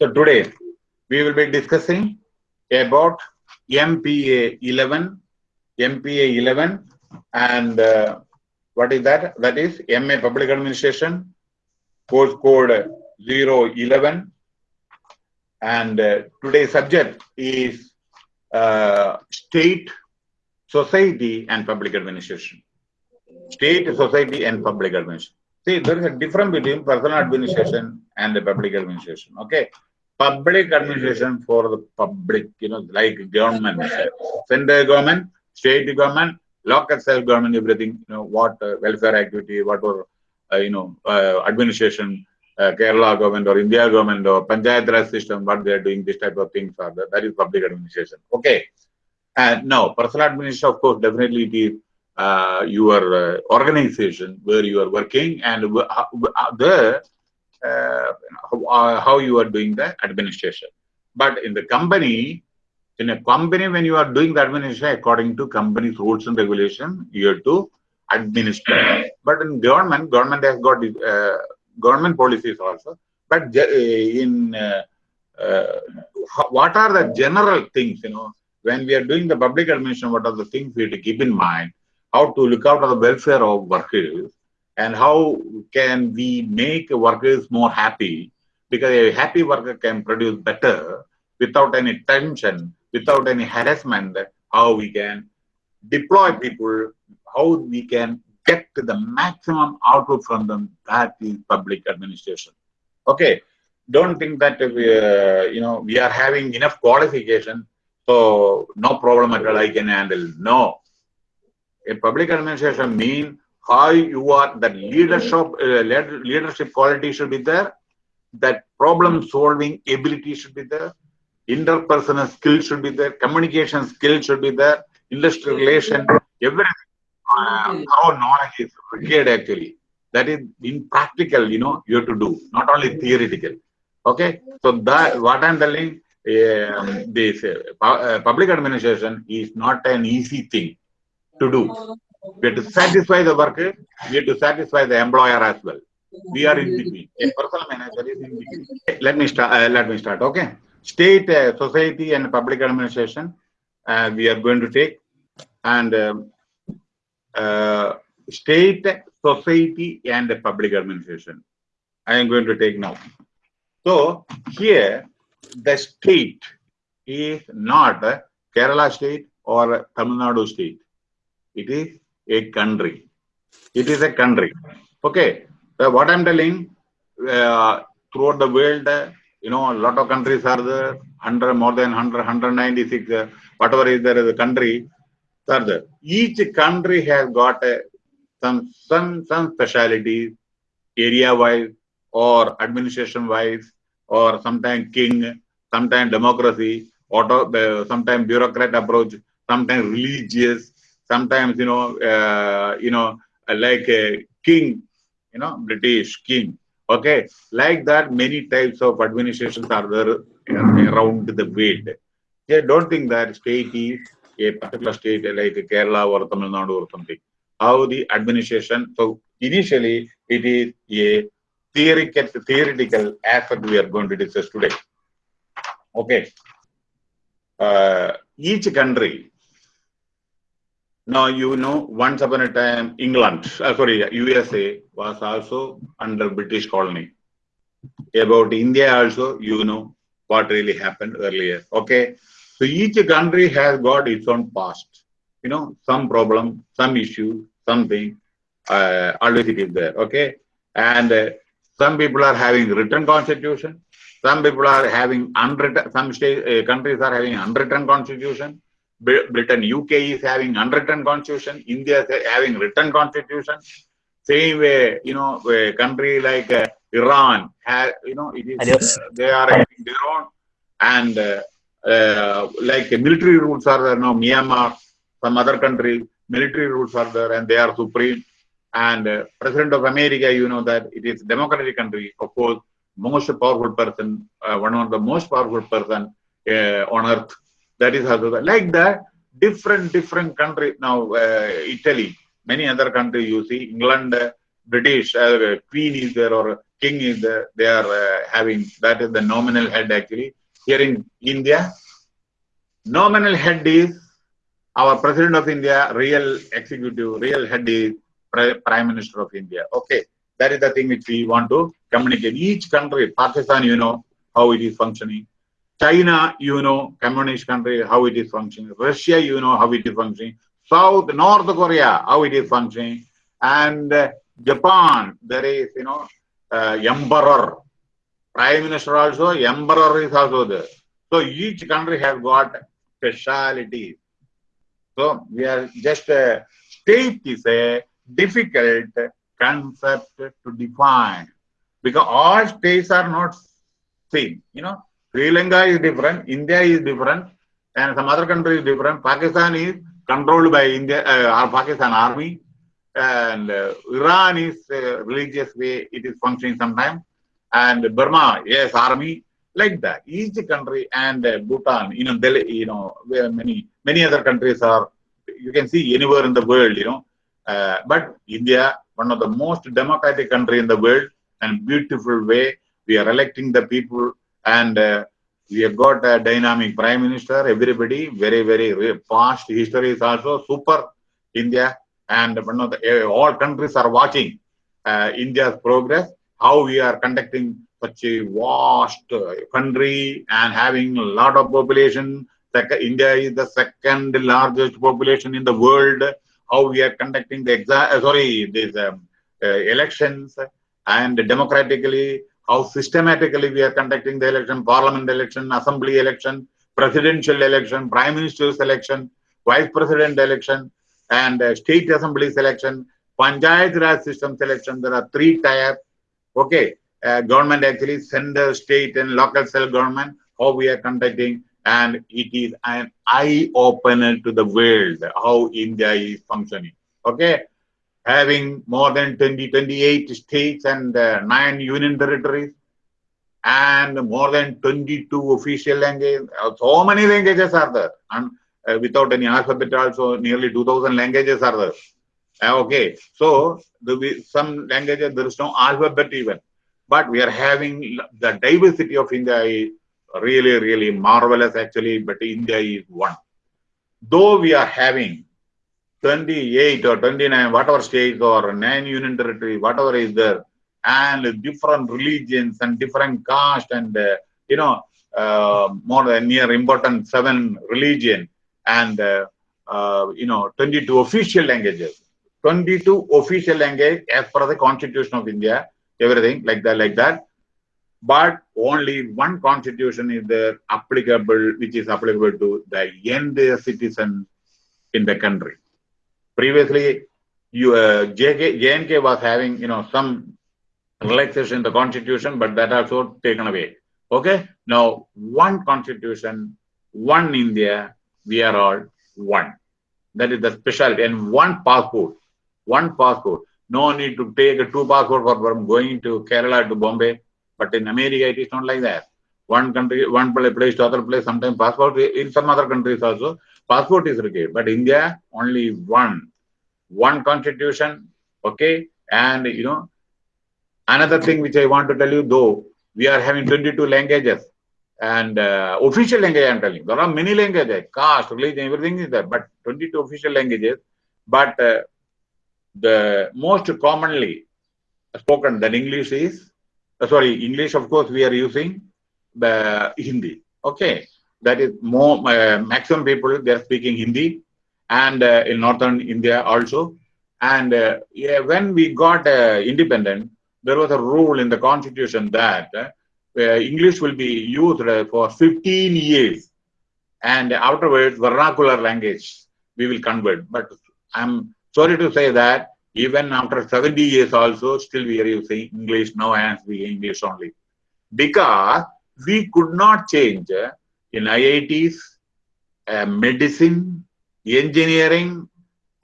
So today we will be discussing about MPA 11, MPA 11 and uh, what is that? That is MA Public Administration, course code 011 and uh, today's subject is uh, state, society and public administration. State, society and public administration. See, there is a difference between personal administration and the public administration. Okay. Public administration for the public, you know, like government, central government, state government, local self government, everything, you know, what uh, welfare activity, what were, uh, you know, uh, administration, uh, Kerala government or India government or Panchayat Raj system, what they are doing, this type of things are there. That is public administration. Okay. And now, personal administration, of course, definitely it is uh, your uh, organization where you are working and the uh, how, how you are doing the administration. But in the company, in a company, when you are doing the administration according to company's rules and regulation, you have to administer. But in government, government has got uh, government policies also. But in uh, uh, what are the general things, you know, when we are doing the public administration, what are the things we have to keep in mind? How to look out for the welfare of workers and how can we make workers more happy? Because a happy worker can produce better without any tension, without any harassment, how we can deploy people, how we can get the maximum output from them. That is public administration. Okay, don't think that we, uh, you know we are having enough qualification, so no problem at all I can handle. No, a public administration mean how you are that leadership uh, leadership quality should be there, that problem solving ability should be there, interpersonal skill should be there, communication skill should be there, industrial relation, everything. Uh, how knowledge is required actually. That is in practical, you know, you have to do, not only theoretical. Okay, so that what I'm telling, um, this uh, public administration is not an easy thing to do. We have to satisfy the worker, we have to satisfy the employer as well. We are in between. A personal manager is in between. Let me start. Uh, let me start. Okay, state, uh, society, and public administration. Uh, we are going to take and. Um, uh, state, society, and public administration. I am going to take now. So here, the state is not Kerala state or Tamil Nadu state. It is a country. It is a country. Okay. So what I'm telling, uh, throughout the world, uh, you know, a lot of countries are there, 100, more than 100, 196, uh, whatever is there is a country, are further. Each country has got a, some some some specialities, area-wise or administration-wise, or sometimes king, sometimes democracy, auto, uh, sometimes bureaucrat approach, sometimes religious, sometimes you know, uh, you know, like a king, you know, British king. Okay, like that, many types of administrations are there around the world. Yeah, don't think that state is a particular state like Kerala or Tamil Nadu or something. How the administration, so initially it is a theoretical, theoretical aspect we are going to discuss today. Okay. Uh, each country, now you know, once upon a time, England, uh, sorry, USA was also under British colony. About India also, you know what really happened earlier. Okay. So each country has got its own past. You know, some problem, some issue, something, uh, always it is there. Okay. And uh, some people are having written constitution. Some people are having unwritten, some state, uh, countries are having unwritten constitution. Britain, UK is having unwritten constitution. India is having written constitution. Same way, you know, a country like uh, Iran, has, you know, it is, they are having their own. And uh, uh, like military rules are there now, Myanmar, some other countries, military rules are there and they are supreme. And uh, President of America, you know that it is democratic country, of course, most powerful person, uh, one of the most powerful person uh, on earth. That is also like that. Different different countries now. Uh, Italy, many other countries you see. England, British Queen is there or king is there. they are uh, having that is the nominal head actually here in India. Nominal head is our president of India, real executive, real head is prime minister of India. Okay, that is the thing which we want to communicate. Each country, Pakistan, you know how it is functioning. China, you know, communist country, how it is functioning. Russia, you know how it is functioning. South, North Korea, how it is functioning. And uh, Japan, there is, you know, uh, emperor. Prime Minister also, emperor is also there. So each country has got specialities. So we are just, uh, state is a difficult concept to define because all states are not same, you know. Sri Lanka is different, India is different, and some other country is different. Pakistan is controlled by India, uh, Pakistan army, and uh, Iran is uh, religious way it is functioning sometimes, and Burma, yes, army, like that. Each country and uh, Bhutan, you know, Delhi, you know, where many many other countries are. You can see anywhere in the world, you know, uh, but India, one of the most democratic country in the world, and beautiful way we are electing the people and uh, we have got a dynamic prime minister, everybody, very, very past history is also super. India and one of the, uh, all countries are watching uh, India's progress, how we are conducting such a vast uh, country and having a lot of population. India is the second largest population in the world. How we are conducting the exa uh, sorry, these um, uh, elections. And democratically how systematically we are conducting the election, parliament election, assembly election, presidential election, prime minister's election, vice president election, and uh, state assembly selection, panchayat raj system selection. There are three tiers. Okay, uh, government actually center, state, and local self government. How we are conducting, and it is an eye opener to the world how India is functioning. Okay, having more than 20, 28 states and uh, 9 union territories and more than 22 official languages. So many languages are there. And uh, without any alphabet also nearly 2000 languages are there. Uh, okay, so the, some languages there is no alphabet even. But we are having the diversity of India is really, really marvelous actually, but India is one. Though we are having 28 or 29, whatever states or 9 union territory, whatever is there, and different religions and different caste and, uh, you know, uh, more than near important seven religion and, uh, uh, you know, 22 official languages. 22 official language as per the constitution of India, everything like that, like that. But only one constitution is there applicable, which is applicable to the entire citizen in the country previously you uh, JNK was having you know some relaxation in the constitution, but that also taken away. Okay, now one constitution, one India, we are all one. That is the specialty, and one passport, one passport. No need to take a two passport for from going to Kerala to Bombay, but in America it is not like that. One country, one place to other place. Sometimes passport in some other countries also passport is required, but India only one, one constitution. Okay, and you know another thing which I want to tell you, though we are having 22 languages and uh, official language. I'm telling you. there are many languages, caste, religion, everything is there, but 22 official languages. But uh, the most commonly spoken that English is uh, sorry English. Of course, we are using the Hindi. Okay, that is more uh, maximum people they are speaking Hindi and uh, in northern India also. And uh, yeah, when we got uh, independent, there was a rule in the constitution that uh, English will be used for 15 years, and afterwards vernacular language we will convert. But I'm sorry to say that even after 70 years also, still we are using English now and we English only, because we could not change in IITs, uh, medicine, engineering,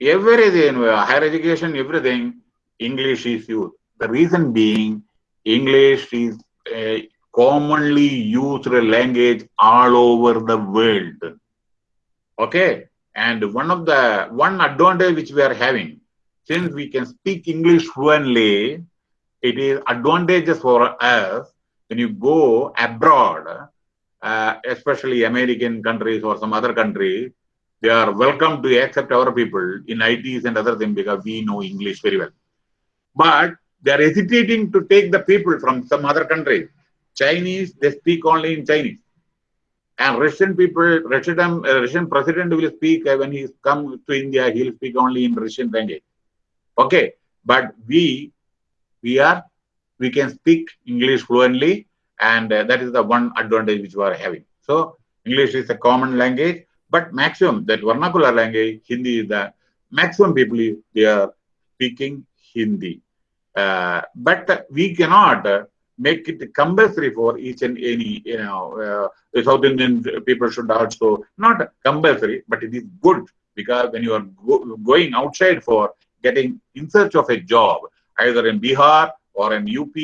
everything, higher education, everything, English is used. The reason being, English is a commonly used language all over the world. Okay? And one of the, one advantage which we are having, since we can speak English fluently, it is advantageous for us when you go abroad, uh, especially American countries or some other countries, they are welcome to accept our people in ITs and other things because we know English very well. But they are hesitating to take the people from some other countries. Chinese, they speak only in Chinese. And Russian people, Russian, uh, Russian president will speak uh, when he comes to India, he'll speak only in Russian language. Okay, but we, we are, we can speak English fluently, and uh, that is the one advantage which we are having. So English is a common language, but maximum that vernacular language, Hindi is the maximum people they are speaking Hindi. Uh, but we cannot make it compulsory for each and any, you know, uh, South Indian people should also, not compulsory, but it is good because when you are go going outside for getting in search of a job, either in Bihar or in UP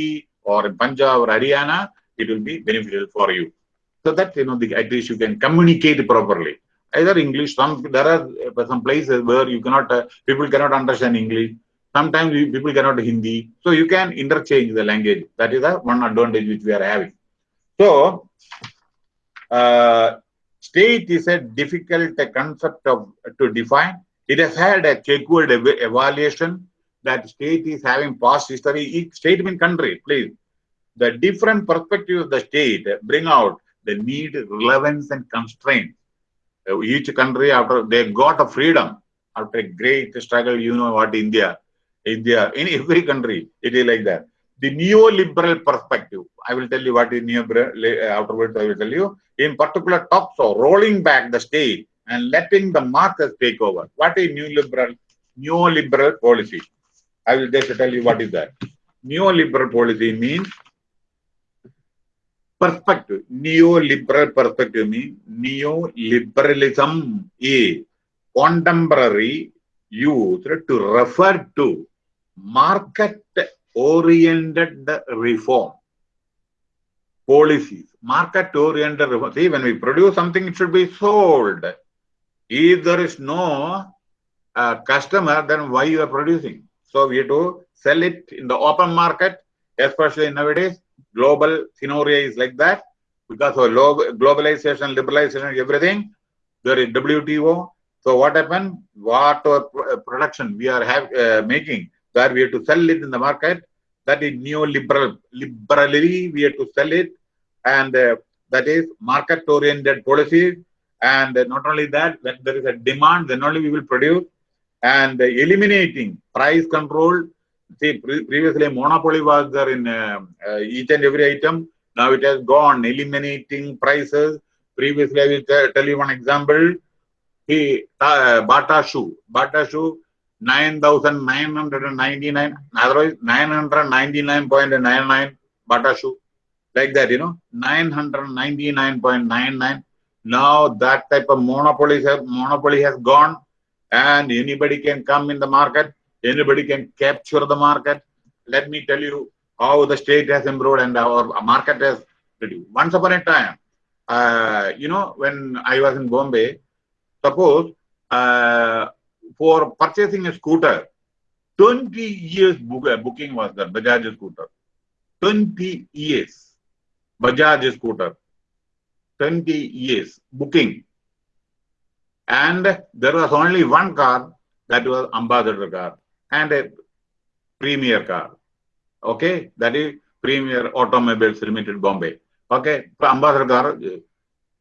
or in Punjab or Haryana, it will be beneficial for you. So that, you know, the, at least you can communicate properly. Either English, some, there are some places where you cannot, uh, people cannot understand English. Sometimes people cannot Hindi. So you can interchange the language. That is the one advantage which we are having. So, uh, state is a difficult concept of to define. It has had a checkered evaluation that state is having past history. Each state means country, please. The different perspectives of the state bring out the need, relevance, and constraints. Uh, each country, after they got a freedom, after a great struggle, you know what India India, in every country, it is like that. The neoliberal perspective, I will tell you what is neoliberal, afterwards I will tell you. In particular, talks of rolling back the state and letting the markets take over. What is neoliberal? Neoliberal policy. I will just tell you what is that. Neoliberal policy means perspective. Neoliberal perspective means neoliberalism is contemporary used to refer to market oriented reform. Policies. Market oriented reform. See when we produce something it should be sold. If there is no uh, customer then why you are producing? So we have to sell it in the open market especially nowadays global scenario is like that because of globalization liberalization everything there is wto so what happened what uh, production we are have, uh, making where we have to sell it in the market. That is neoliberal. Liberally, we have to sell it, and uh, that is market-oriented policies. And uh, not only that, when there is a demand, then only we will produce. And eliminating price control. See, pre previously monopoly was there in uh, each and every item. Now it has gone, eliminating prices. Previously, I will tell you one example. He, uh, Bata shoe. Bata shoe 9,999, otherwise 999.99 Bata shoe. Like that, you know, 999.99. Now that type of monopoly has, monopoly has gone and anybody can come in the market. Anybody can capture the market. Let me tell you how the state has improved and our market has reduced. Once upon a time, uh, you know, when I was in Bombay, suppose uh, for purchasing a scooter, 20 years book, uh, booking was there, Bajaj scooter. 20 years, Bajaj scooter. 20 years booking. And there was only one car, that was ambassador car, and a premier car. Okay, that is Premier Automobiles Limited Bombay. Okay, ambassador car.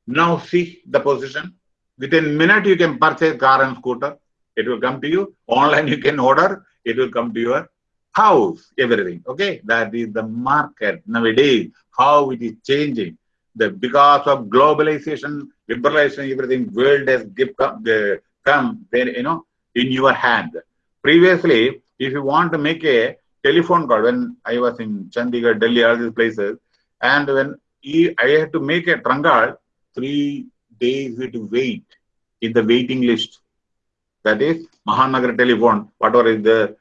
Now see the position. Within minute you can purchase car and scooter. It will come to you. Online you can order. It will come to your house, everything. Okay. That is the market nowadays, how it is changing. The because of globalization, liberalization, everything, world has give, come, the, come you know, in your hand. Previously, if you want to make a telephone call, when I was in Chandigarh, Delhi, all these places, and when I had to make a trunk call, three days we to wait in the waiting list that is Mahanagar telephone, whatever is there.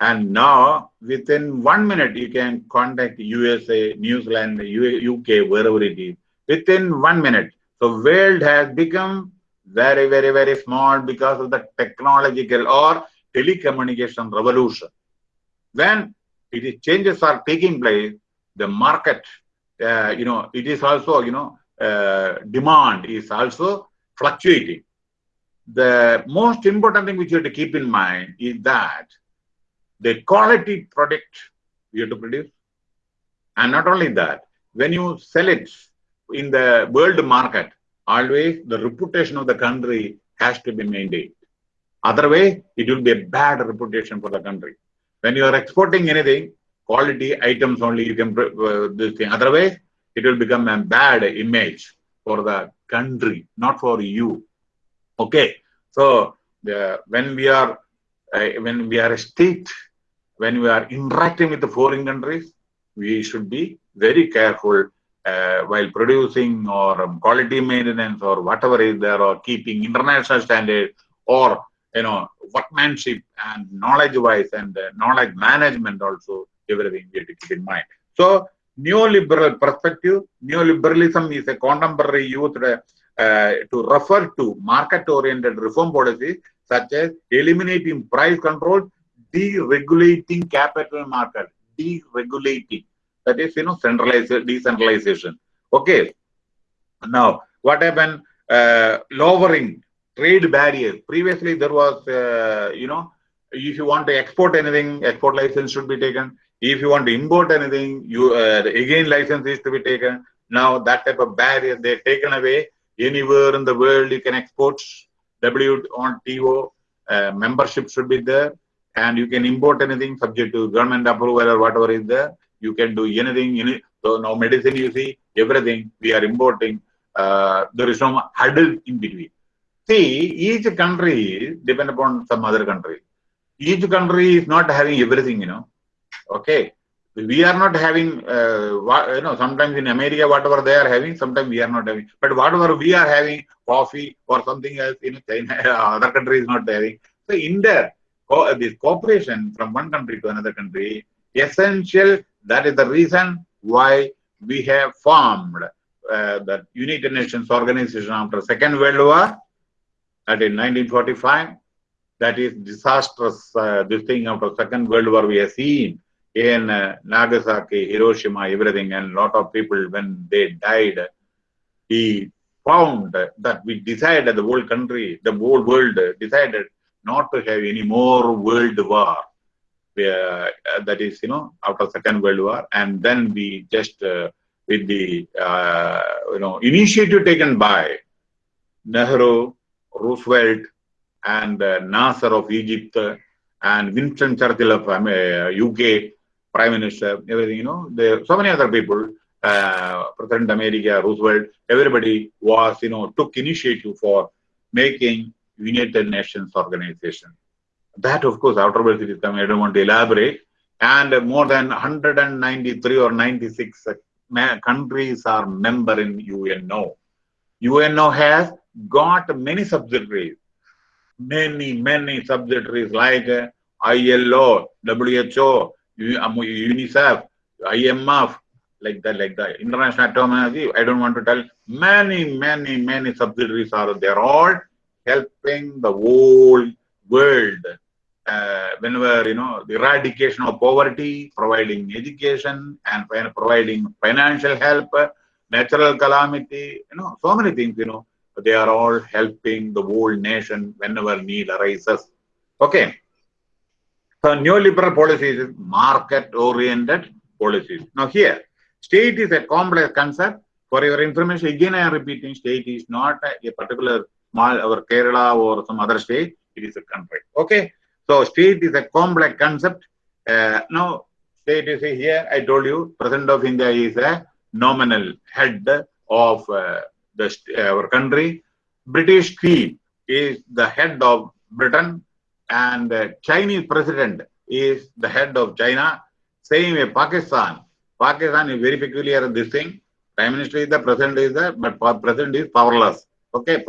And now within one minute, you can contact USA, New Zealand, UK, wherever it is, within one minute. So world has become very, very, very small because of the technological or telecommunication revolution. When it is changes are taking place, the market, uh, you know, it is also, you know, uh, demand is also fluctuating. The most important thing which you have to keep in mind is that the quality product you have to produce. And not only that, when you sell it in the world market, always the reputation of the country has to be maintained. Otherwise, it will be a bad reputation for the country. When you are exporting anything, quality items only you can uh, this thing. Otherwise, it will become a bad image for the country, not for you. Okay. So when we are uh, when we are a state, when we are interacting with the foreign countries, we should be very careful uh, while producing or um, quality maintenance or whatever is there or keeping international standards or you know workmanship and knowledge wise and uh, knowledge management also everything we have to keep in mind so neoliberal perspective neoliberalism is a contemporary youth uh, to refer to market oriented reform policies such as eliminating price control deregulating capital market deregulating that is, you know, centralization, decentralization. Okay. Now, what happened? Uh, lowering trade barriers. Previously, there was, uh, you know, if you want to export anything, export license should be taken. If you want to import anything, you uh, again license is to be taken. Now that type of barrier they're taken away. Anywhere in the world you can export. W on TO uh, membership should be there, and you can import anything subject to government approval or whatever is there you can do anything. Any, so now medicine, you see, everything we are importing. Uh, there is no hurdle in between. See, each country depend upon some other country. Each country is not having everything, you know. Okay. We are not having, uh, you know, sometimes in America, whatever they are having, sometimes we are not having. But whatever we are having, coffee or something else, you know, China, other country is not having. So in there, co this cooperation from one country to another country, essential that is the reason why we have formed uh, the United Nations Organization after Second World War, that in 1945. That is disastrous, uh, this thing after Second World War we have seen in uh, Nagasaki, Hiroshima, everything, and a lot of people, when they died, he found that we decided, the whole country, the whole world decided not to have any more world war uh, that is, you know, after Second World War, and then we just uh, with the uh, you know initiative taken by Nehru, Roosevelt, and Nasser of Egypt, and Winston Churchill of um, UK Prime Minister, everything, you know, there so many other people, uh, President America, Roosevelt, everybody was, you know, took initiative for making United Nations organization. That, of course, afterwards it is coming. I don't want to elaborate. And more than 193 or 96 countries are member in UNO. UNO has got many subsidiaries, many, many subsidiaries like ILO, WHO, UNICEF, IMF, like that, like that. International Atomic I don't want to tell. Many, many, many subsidiaries are there, all helping the whole world uh, whenever you know the eradication of poverty, providing education, and providing financial help, natural calamity, you know, so many things, you know, they are all helping the whole nation whenever need arises. Okay. So neoliberal policies is market-oriented policies. Now here, state is a complex concept. For your information, again I am repeating, state is not a, a particular small or Kerala or some other state. It is a country. Okay. So state is a complex concept. Uh, now, state is here, I told you, President of India is a nominal head of uh, the, our country. British Queen is the head of Britain and the Chinese president is the head of China. Same way Pakistan. Pakistan is very peculiar in this thing. Prime Minister is the president is the, but president is powerless. Okay,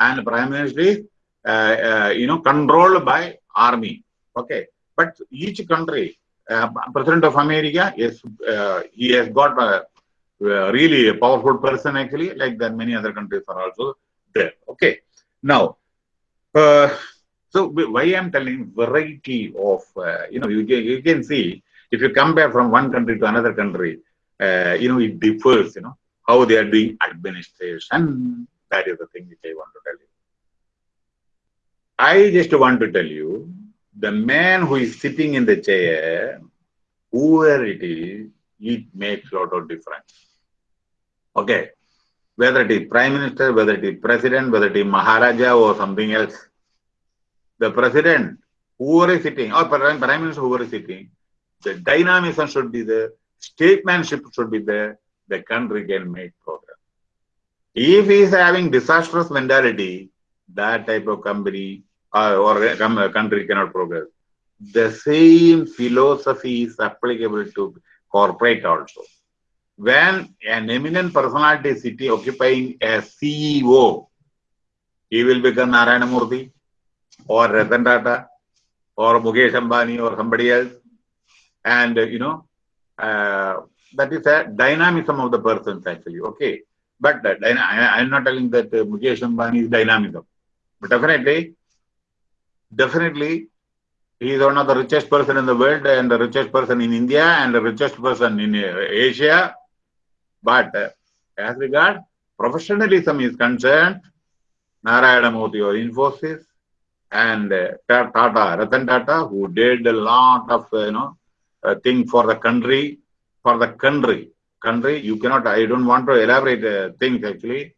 and Prime Minister is, uh, uh, you know, controlled by army. Okay, but each country, uh, President of America is uh, he has got a, really a powerful person actually, like that many other countries are also there. Okay, now, uh, so why I'm telling variety of uh, you know you can, you can see if you compare from one country to another country, uh, you know, it differs, you know, how they are doing administration. That is the thing which I want to tell you. I just want to tell you, the man who is sitting in the chair, whoever it is, it makes a lot of difference. Okay. Whether it is prime minister, whether it is president, whether it is Maharaja or something else, the president, whoever is sitting, or prime, prime minister, whoever is sitting, the dynamism should be there, statesmanship should be there, the country can make progress. If he is having disastrous mentality, that type of company uh, or country cannot progress. The same philosophy is applicable to corporate also. When an eminent personality sitting occupying a CEO, he will become Narayana Murthy or Ratan Tata or Mukesh Ambani or somebody else. And, you know, uh, that is a dynamism of the persons actually. Okay. But uh, I am not telling that uh, Mukesh Ambani is dynamism. But definitely, definitely, he is one of the richest person in the world and the richest person in India and the richest person in uh, Asia. But uh, as regard professionalism is concerned, Narayana Murthy or Infosys and uh, Tata, Ratan Tata, who did a lot of, you know, uh, thing for the country, for the country. Country, you cannot, I don't want to elaborate uh, things actually.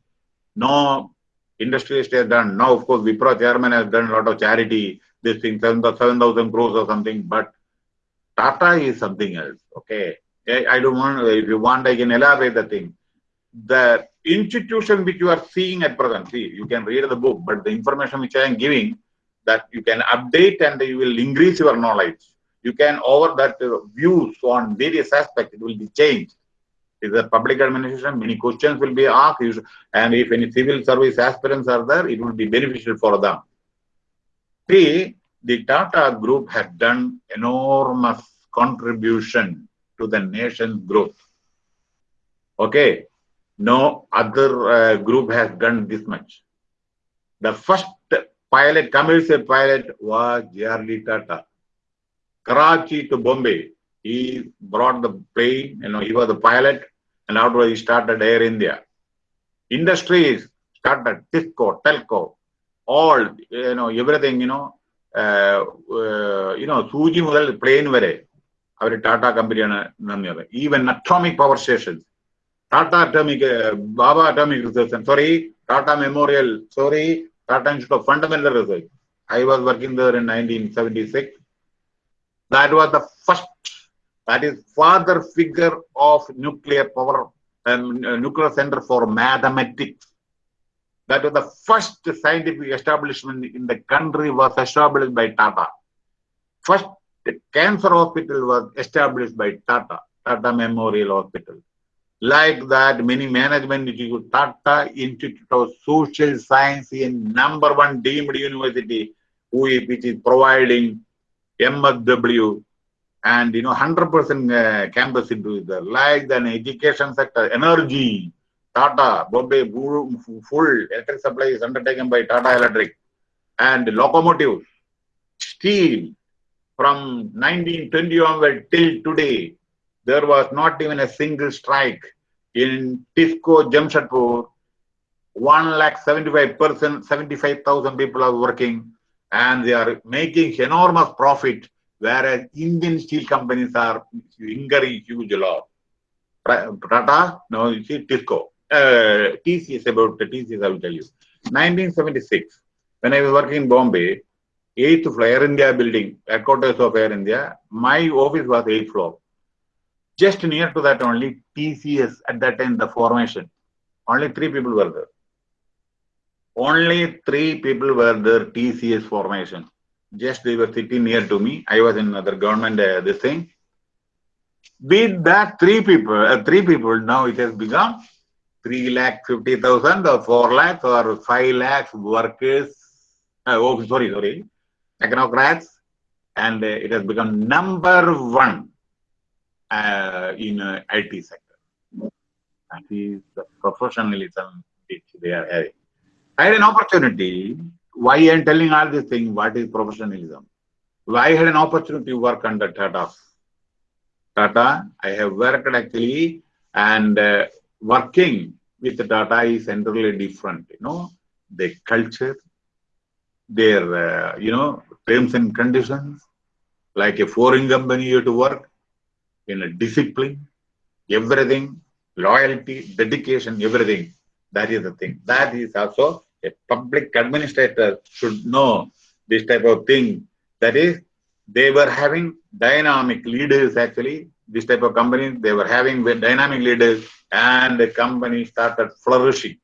No industrialist has done. Now, of course, Wipro chairman has done a lot of charity, this thing, 7,000 crores or something, but Tata is something else. Okay. I don't want, if you want, I can elaborate the thing. The institution which you are seeing at present, see, you can read the book, but the information which I am giving, that you can update and you will increase your knowledge. You can over that uh, views on various aspects, it will be changed. Is a public administration, many questions will be asked, and if any civil service aspirants are there, it will be beneficial for them. See, the Tata Group has done enormous contribution to the nation's growth. Okay, no other uh, group has done this much. The first pilot, commercial pilot was J.R.D. Tata. Karachi to Bombay, he brought the plane, you know, he was the pilot, and afterwards he started Air India. Industries started, Tisco, Telco, all, you know, everything, you know, uh, uh, you know, സൂചി മുതൽ plane വരെ അവർ ടാറ്റ കമ്പനിയാണ് നന്ദിയത് even atomic power stations Tata atomic Bhabha atomic research sorry Tata memorial sorry Tata Institute of Fundamental Research. I was working there in 1976. That was the first, that is father figure of nuclear power and uh, nuclear center for mathematics. that was the first scientific establishment in the country was established by Tata. First cancer hospital was established by Tata, Tata Memorial Hospital. Like that, many management institute, Tata Institute of Social Science in number one deemed university, which is providing MSW and you know 100% uh, campus into. Like the education sector, energy, Tata, Bombay, full electric supply is undertaken by Tata Electric, and locomotives, steel. From 1920 onward till today, there was not even a single strike in Tisco Jamshedpur. One lakh seventy-five percent, seventy-five thousand people are working, and they are making enormous profit. Whereas Indian steel companies are incurring huge loss. Tata, no, you see Tisco. Uh, TCS about the TCS, I will tell you. 1976, when I was working in Bombay, eighth floor, Air India building, headquarters of Air India, my office was eighth floor. Just near to that only TCS at that time, the formation. Only three people were there. Only three people were there, TCS formation. Just they were sitting near to me. I was in another government, uh, this thing. With that three people, uh, three people, now it has become 3 lakh 50,000 or 4 lakh or 5 lakh workers. Uh, oh, sorry, sorry. Technocrats. And uh, it has become number one uh, in uh, IT sector. That is the professionalism which they are having. I had an opportunity. Why I am telling all these things? What is professionalism? Why I had an opportunity to work under Tata. Tata. I have worked actually and uh, working with the Tata is entirely different. You know, the culture, their, uh, you know, terms and conditions, like a foreign company you have to work in a discipline, everything, loyalty, dedication, everything. That is the thing. That is also a public administrator should know this type of thing. That is, they were having dynamic leaders actually. This type of companies, they were having dynamic leaders and the company started flourishing.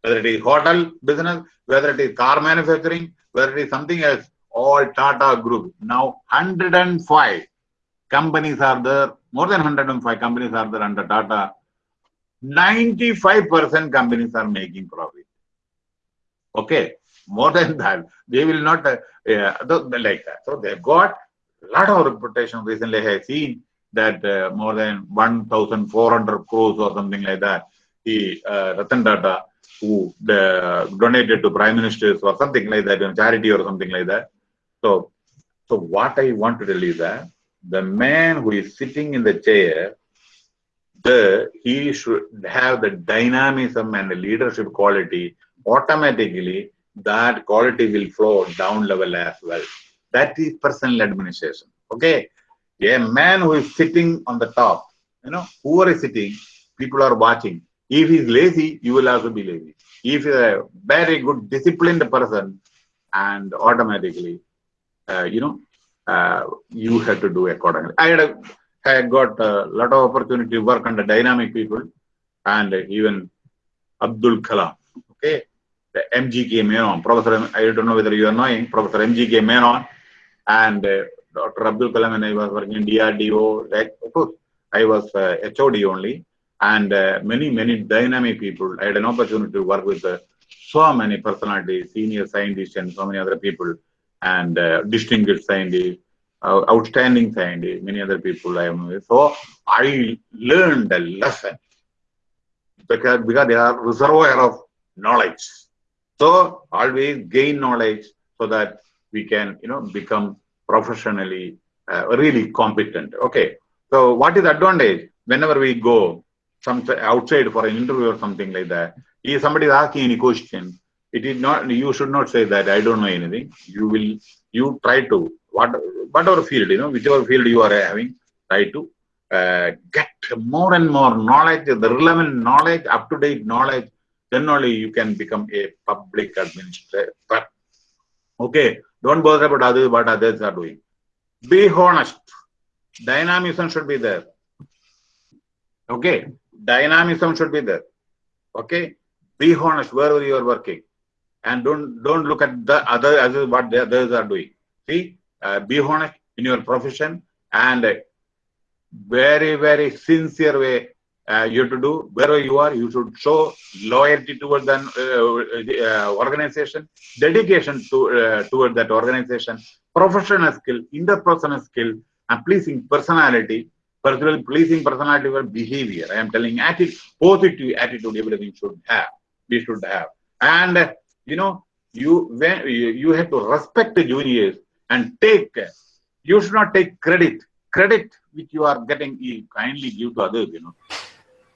Whether it is hotel business, whether it is car manufacturing, whether it is something else, all Tata Group. Now 105 companies are there, more than 105 companies are there under Tata. 95% companies are making profit. Okay, more than that, they will not uh, like that. So they got a lot of reputation. Recently, I have seen that uh, more than 1,400 crores or something like that. The uh, Ratan Tata, who the, donated to prime ministers or something like that, charity or something like that. So, so what I want to tell you that the man who is sitting in the chair, the he should have the dynamism and the leadership quality. Automatically, that quality will flow down level as well. That is personal administration. Okay, a man who is sitting on the top, you know, whoever is sitting, people are watching. If he's lazy, you will also be lazy. If are a very good disciplined person, and automatically uh, you know, uh, you have to do accordingly. I had, a, I got a lot of opportunity to work under dynamic people and even Abdul Kalam. Okay, the MGK Menon, Professor, I don't know whether you are knowing, Professor MGK Menon and uh, Dr. Abdul Kalam I was working in DRDO, like, of course, I was uh, HOD only and uh, many, many dynamic people. I had an opportunity to work with uh, so many personalities, senior scientists and so many other people and uh, distinguished scientists, uh, outstanding scientists, many other people I am with. So I learned a lesson because, because they are reservoir of knowledge. So always gain knowledge so that we can, you know, become professionally uh, really competent. Okay. So what is advantage? Whenever we go some outside for an interview or something like that, if somebody is asking any question, it is not you should not say that i don't know anything you will you try to what whatever field you know whichever field you are having try to uh, get more and more knowledge the relevant knowledge up to date knowledge then only you can become a public administrator okay don't bother about others what others are doing. Be honest. Dynamism should be there. Okay? Dynamism should be there. Okay? Be honest wherever you are working. And don't don't look at the other as what the others are doing. See, uh, be honest in your profession and very very sincere way uh, you have to do wherever you are. You should show loyalty towards the uh, uh, organization, dedication to uh, towards that organization, professional skill, interpersonal skill, and pleasing personality. Particularly pleasing personality or behavior. I am telling attitude, positive attitude. Everything should have. We should have and you know, you when you, you have to respect the juniors and take. You should not take credit. Credit which you are getting, you kindly give to others. You know,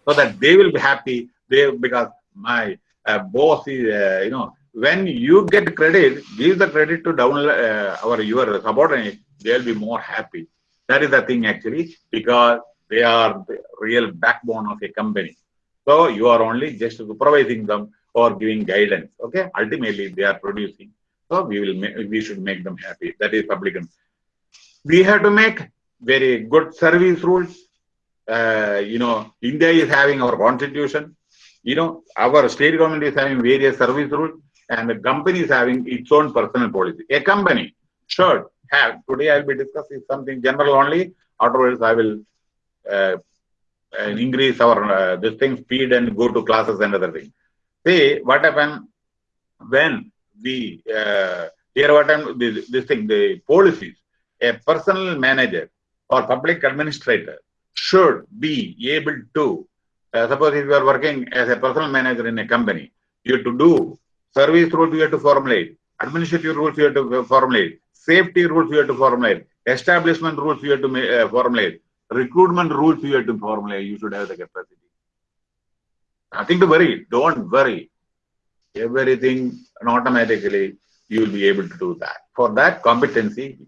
so that they will be happy. They because my uh, boss is, uh, you know, when you get credit, give the credit to down uh, our your subordinate. They'll be more happy. That is the thing actually, because they are the real backbone of a company. So you are only just supervising them or giving guidance. Okay, ultimately they are producing. So we will we should make them happy. That is public. We have to make very good service rules. Uh, you know, India is having our constitution. You know, our state government is having various service rules, and the company is having its own personal policy. A company should have. Today I will be discussing something general only. Afterwards, I will uh, uh increase our uh, this thing speed and go to classes and other things. See what happened when we uh, here what happened this, this thing the policies a personal manager or public administrator should be able to uh, suppose if you are working as a personal manager in a company you have to do service rules you have to formulate administrative rules you have to formulate safety rules you have to formulate establishment rules you have to uh, formulate recruitment rules you have to formulate. You should have the capacity. Nothing to worry. Don't worry. Everything automatically you will be able to do that. For that competency,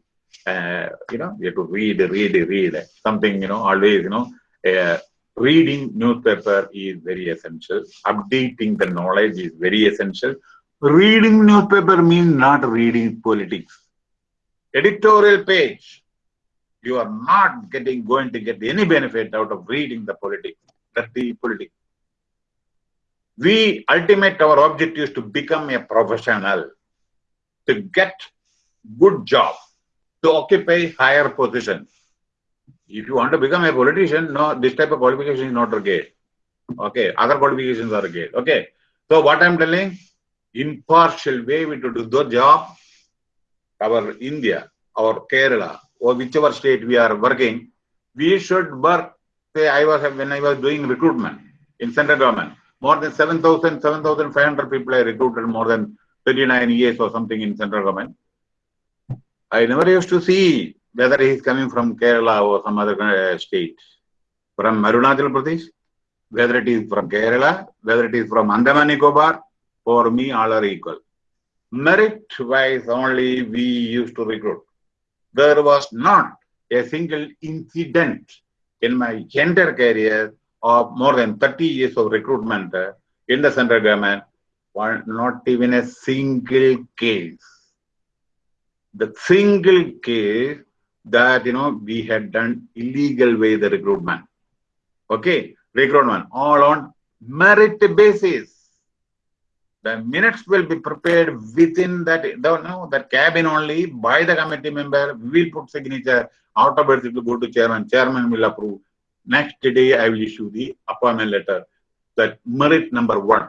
uh, you know, you have to read, read, read. Something, you know, always, you know, uh, reading newspaper is very essential. Updating the knowledge is very essential. Reading newspaper means not reading politics. Editorial page, you are not getting going to get any benefit out of reading the politics. The politics. We ultimate our objective is to become a professional, to get good job, to occupy higher position. If you want to become a politician, no, this type of qualification is not required. Okay, other qualifications are required. Okay, so what I'm telling, impartial way we to do the job, our India, our Kerala, or whichever state we are working, we should work. Say, I was when I was doing recruitment in central government, more than 7,000, 7,500 people I recruited more than 39 years or something in central government. I never used to see whether he is coming from Kerala or some other state, from Arunachal Pradesh, whether it is from Kerala, whether it is from Andaman Nicobar, for me all are equal. Merit wise only we used to recruit. There was not a single incident in my entire career of more than 30 years of recruitment in the central government, not even a single case. The single case that you know we had done illegal way the recruitment. Okay, recruitment all on merit basis. The minutes will be prepared within that no that cabin only by the committee member. We will put signature. Afterwards, it will go to chairman. Chairman will approve. Next day, I will issue the appointment letter. That merit number one.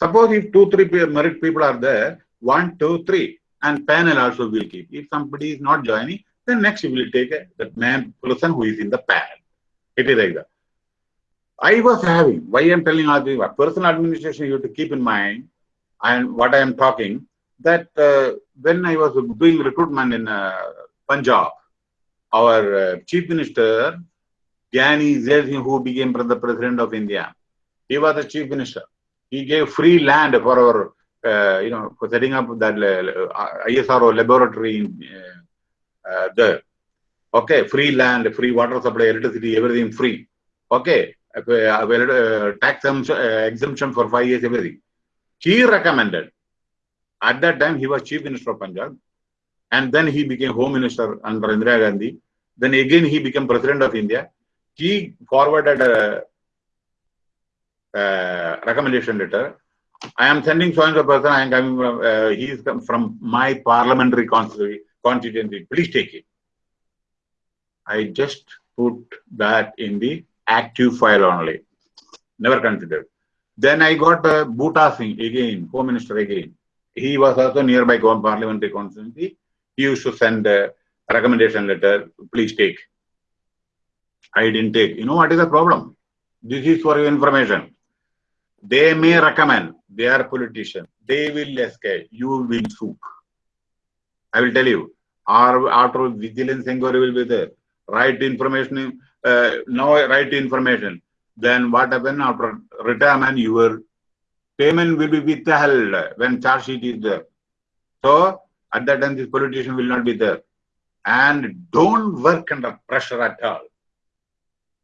Suppose if two, three merit people are there, one, two, three, and panel also will keep. If somebody is not joining, then next you will take a, that man person who is in the panel. It is like that. I was having, why I am telling all this, personal administration you have to keep in mind, and what I am talking, that uh, when I was doing recruitment in uh, Punjab, our uh, chief minister, Gyani Zail who became the president of India, he was the chief minister. He gave free land for our, you know, for setting up that uh, ISRO laboratory uh, uh, there. Okay, free land, free water supply, electricity, everything free. Okay, uh, tax exemption for five years, everything. He recommended. At that time, he was chief minister of Punjab, and then he became home minister under Indira Gandhi. Then again, he became president of India. He forwarded a, a recommendation letter. I am sending so and so person. I am coming from. Uh, he is from my parliamentary constituency constituency, please take it. I just put that in the active file only, never considered. Then I got uh, Buta Singh again, Home Minister again. He was also nearby parliamentary constituency. He used to send a recommendation letter, please take. I didn't take. You know what is the problem? This is for your information. They may recommend, they are politicians. They will escape. You will soup. I will tell you. Our, after vigilance inquiry will be there. Right information, uh, no right information. Then what happen after retirement, your payment will be withheld when charge sheet is there. So at that time, this politician will not be there. And don't work under pressure at all.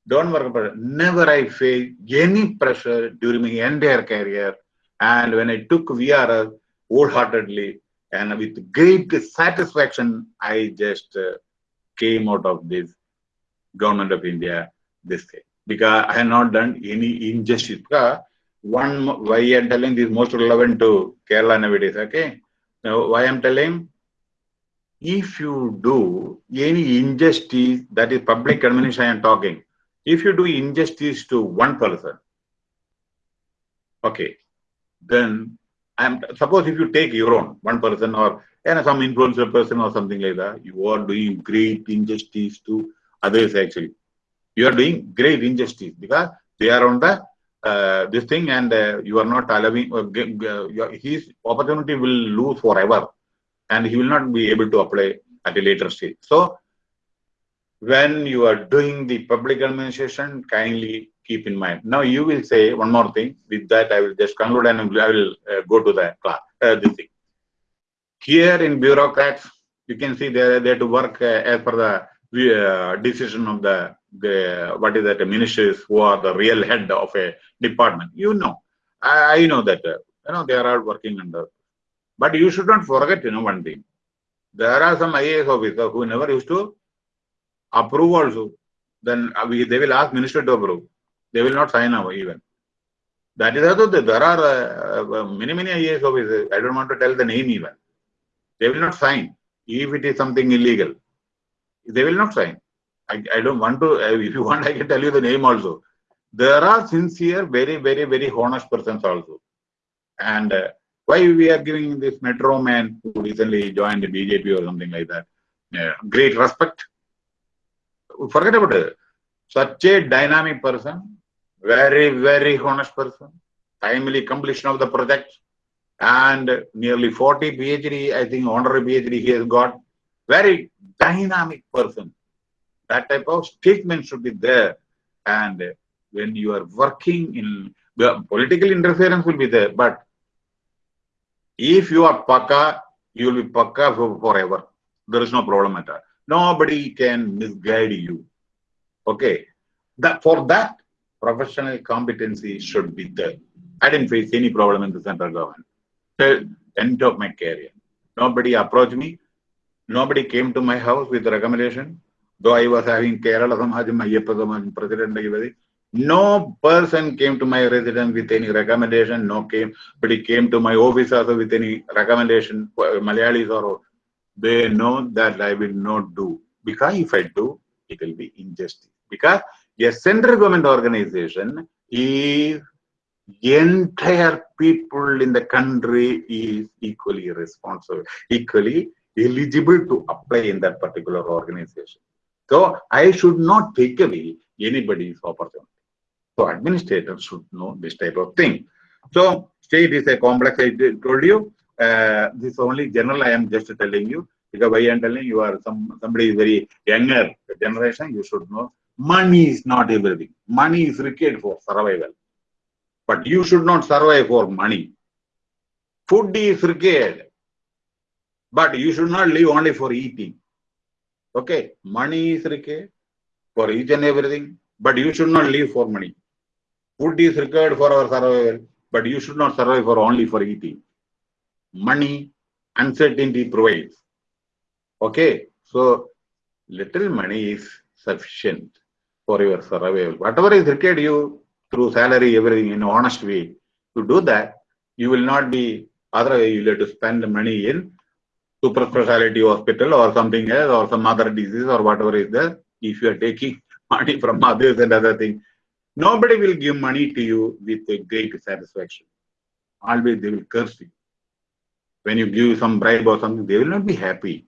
Don't work under Never I faced any pressure during my entire career. And when I took VRS wholeheartedly, and with great satisfaction, I just uh, came out of this government of India this day because I have not done any injustice. One, why I am telling this most relevant to Kerala nowadays, okay? Now, why I am telling? If you do any injustice, that is public administration I am talking, if you do injustice to one person, okay, then and suppose if you take your own, one person or you know, some influencer person or something like that, you are doing great injustice to others actually. You are doing great injustice because they are on the uh, this thing and uh, you are not allowing, uh, his opportunity will lose forever and he will not be able to apply at a later stage. So, when you are doing the public administration, kindly keep in mind. Now you will say one more thing. With that, I will just conclude and I will uh, go to the class. Uh, this thing. Here in bureaucrats, you can see they are there to work uh, as per the uh, decision of the, the what is that ministers who are the real head of a department. You know, I, I know that uh, you know they are all working under. But you should not forget, you know, one thing. There are some IAS officers who never used to approve also. Then uh, we, they will ask minister to approve. They will not sign up even. That is also there are uh, uh, many many IAS officers. I don't want to tell the name even. They will not sign if it is something illegal. They will not sign. I, I don't want to. Uh, if you want, I can tell you the name also. There are sincere, very very very honest persons also. And uh, why we are giving this metro man who recently joined the BJP or something like that great respect forget about it. Such a dynamic person, very, very honest person, timely completion of the project, and nearly 40 PhD, I think honorary PhD he has got. Very dynamic person. That type of statement should be there. And when you are working in political interference will be there, but if you are paka, you will be paka for forever. There is no problem at all. Nobody can misguide you. Okay. That for that, professional competency should be there. I didn't face any problem in the central government. Till end of my career. Nobody approached me. Nobody came to my house with recommendation. Though I was having Kerala Samajam, Ayyappa Samajam, President, no person came to my residence with any recommendation, no came, but he came to my office also with any recommendation, Malayalis or they know that I will not do. Because if I do, it will be injustice. Because a central government organization if the entire people in the country is equally responsible, equally eligible to apply in that particular organization. So I should not take away anybody's opportunity. So administrators should know this type of thing. So state is a complex, I told you. Uh, this only general I am just telling you because why I am telling you are some somebody is very younger generation, you should know money is not everything. Money is required for survival. But you should not survive for money. Food is required. But you should not live only for eating. Okay, money is required for each and everything, but you should not live for money. Food is required for our survival, but you should not survive for only for eating money, uncertainty provides. Okay, so little money is sufficient for your survival. Whatever is required you through salary, everything in honest way, to do that, you will not be otherwise you will have to spend the money in super specialty hospital or something else or some other disease or whatever is there. If you are taking money from others and other things, nobody will give money to you with a great satisfaction. Always they will curse you when you give some bribe or something, they will not be happy.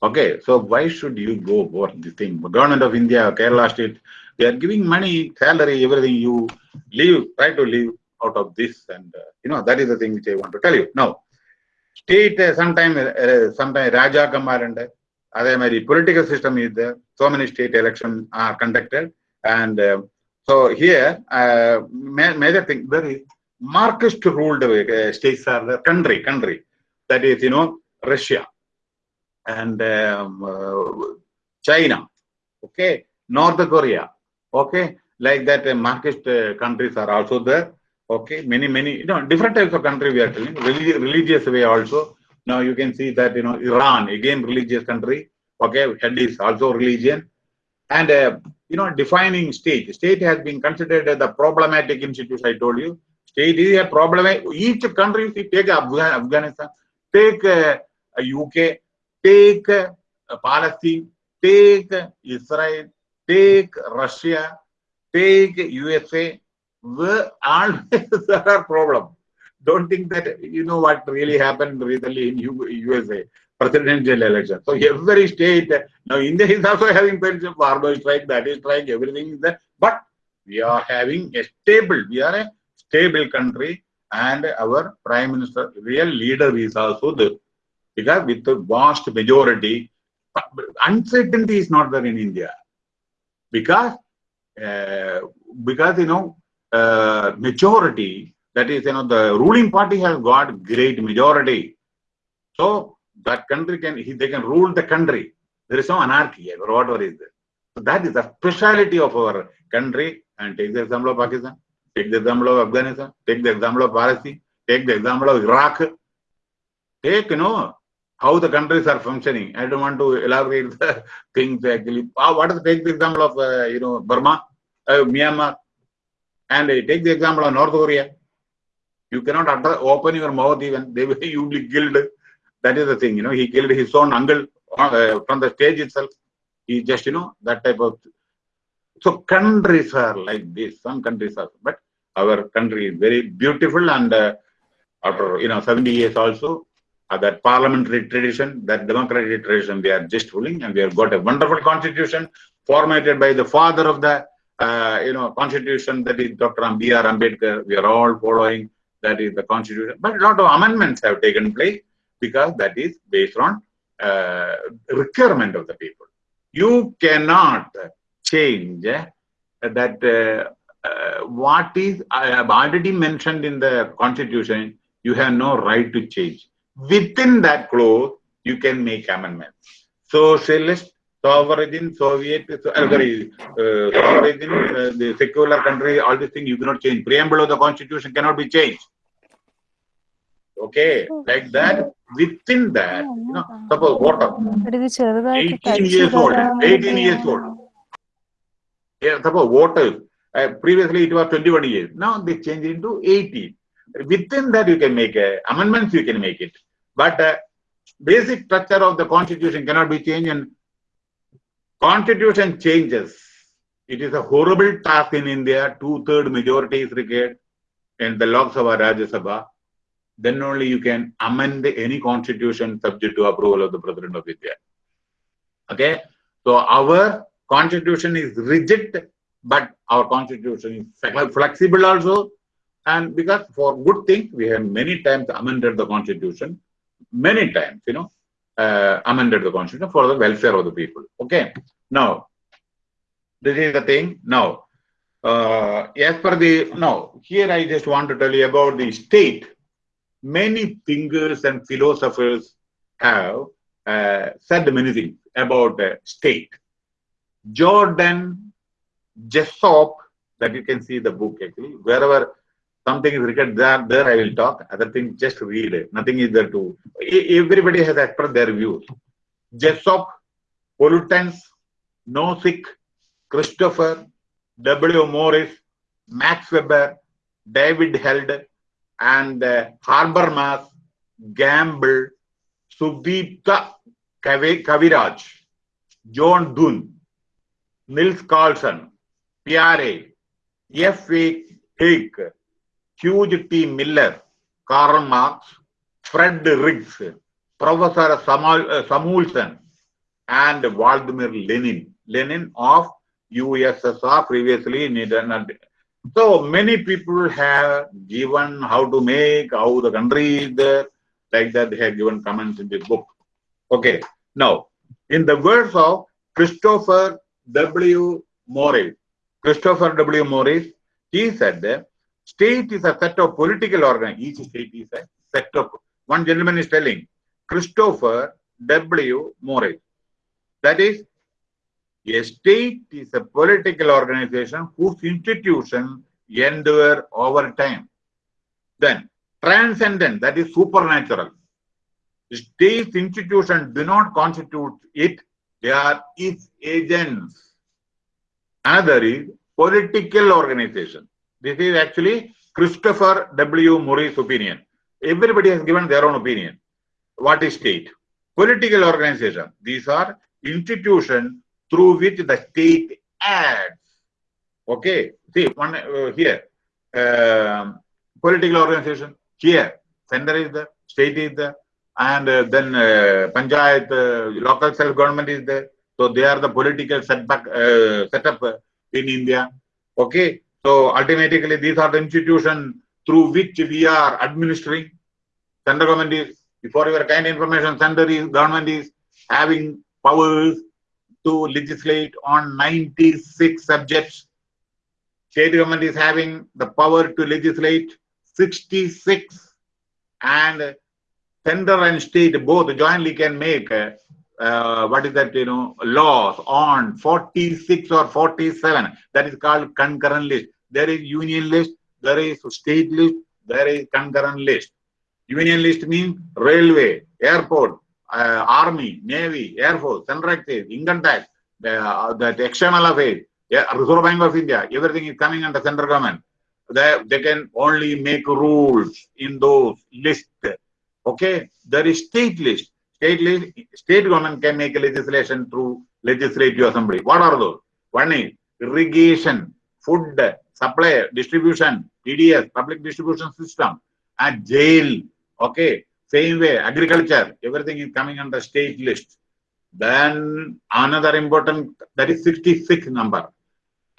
Okay, so why should you go for this thing? The government of India, Kerala state, they are giving money, salary, everything. You leave, try to live out of this, and uh, you know that is the thing which I want to tell you. Now, state uh, sometime, uh, sometime Raja Kamar and uh, political system is there. So many state elections are conducted, and uh, so here uh, major thing very Marxist ruled uh, states are the country, country. That is, you know, Russia and um, uh, China, okay, North Korea, okay, like that uh, Marxist uh, countries are also there, okay, many, many, you know, different types of country we are telling, Religi religious way also. Now you can see that, you know, Iran, again, religious country, okay, head is also religion. And, uh, you know, defining state, state has been considered as a problematic institution, I told you, State is a problem. Each country, you take Afghanistan, take uh, UK, take uh, Palestine, take Israel, take Russia, take USA, where always there are problems. Don't think that you know what really happened recently in USA presidential election. So every state now India is also having farmer strike, that is strike, everything is there. But we are having a stable, we are a stable country and our prime minister real leader is also there because with the vast majority uncertainty is not there in India. Because uh, because you know uh, majority that is you know the ruling party has got great majority. So that country can they can rule the country. There is no anarchy or whatever is there. So that is the speciality of our country. And take the example of pakistan take the example of afghanistan take the example of palestine take the example of iraq. Take you know how the countries are functioning. I don't want to elaborate the things actually. Uh, what is take the example of uh, you know Burma, uh, Myanmar, and take the example of North Korea. You cannot utter, open your mouth even; they will you will be killed. That is the thing. You know, he killed his own uncle uh, from the stage itself. He just you know that type of. So countries are like this. Some countries are, but our country is very beautiful and uh, after you know 70 years also uh, that parliamentary tradition, that democratic tradition, we are just ruling, and we have got a wonderful constitution formatted by the father of the, uh, you know, constitution, that is Dr. B.R. Ambedkar. We are all following that is the constitution. But a lot of amendments have taken place because that is based on uh, requirement of the people. You cannot change uh, that uh, uh, what is I have already mentioned in the constitution. You have no right to change within that clause, you can make amendments. Socialist, sovereign, Soviet, so, uh, sorry, uh, sovereign, uh, the secular country, all these things you cannot change. Preamble of the constitution cannot be changed. Okay, like that, within that, you know, suppose water, 18 years old, 18 years old. Yeah, suppose water, uh, previously it was 21 years, now they change into 18. Within that, you can make uh, amendments, you can make it. But uh, basic structure of the constitution cannot be changed and constitution changes. It is a horrible task in India. Two-third majority is required in the Lok Sabha, Rajya Sabha. Then only you can amend any constitution subject to approval of the President of India. Okay? So our constitution is rigid, but our constitution is flexible also. And because for good things, we have many times amended the constitution many times, you know, uh, amended the constitution for the welfare of the people. Okay. Now, this is the thing. Now, uh, as per the now, here I just want to tell you about the state. Many thinkers and philosophers have uh, said many things about the state. Jordan Jessop, that you can see the book actually, wherever something is written there, there I will talk. Other things, just read. Nothing is there to. Everybody has expressed their views. Jessop, Pollutance, Nozick, Christopher, W. Morris, Max Weber, David Held, and uh, Habermas, Gamble, Sudipta Kaviraj, John Dunn, Nils Carlson, Pierre, F. A. Hayek, Hugh T. Miller, Karl Marx, Fred Riggs, Professor uh, Samuelson, and Vladimir Lenin. Lenin of USSR previously in Netherlands. So many people have given how to make, how the country is there, like that they have given comments in this book. Okay, now in the words of Christopher W. Morris, Christopher W. Morris, he said that State is a set of political organs. Each state is a set of. One gentleman is telling, Christopher W. Morris. That is, a state is a political organization whose institutions endure over time. Then, transcendent, that is supernatural. State institutions do not constitute it, they are its agents. Another is political organization. This is actually Christopher W. Morris' opinion. Everybody has given their own opinion. What is state? Political organization. These are institutions through which the state acts. Okay. See, one uh, here. Uh, political organization. Here. Center is the state is there. And uh, then uh, Panchayat, uh, local self-government is there. So they are the political setback, uh, setup in India. Okay. So ultimately, these are the institutions through which we are administering. Central government is, for your kind information, center is government is having powers to legislate on 96 subjects. State government is having the power to legislate 66 and center and state both jointly can make uh, what is that you know laws on 46 or 47 that is called concurrent list. There is union list there is state list there is concurrent list. Union list means railway airport uh, army navy air force central excise income tax uh, that external affairs yeah, reserve bank of india everything is coming under central government. They, they can only make rules in those lists okay? There is state list state, state government can make legislation through legislative assembly. What are those? One is irrigation, food, supply, distribution, PDS, public distribution system, and jail. Okay, same way, agriculture, everything is coming the state list. Then another important, that is 66 number.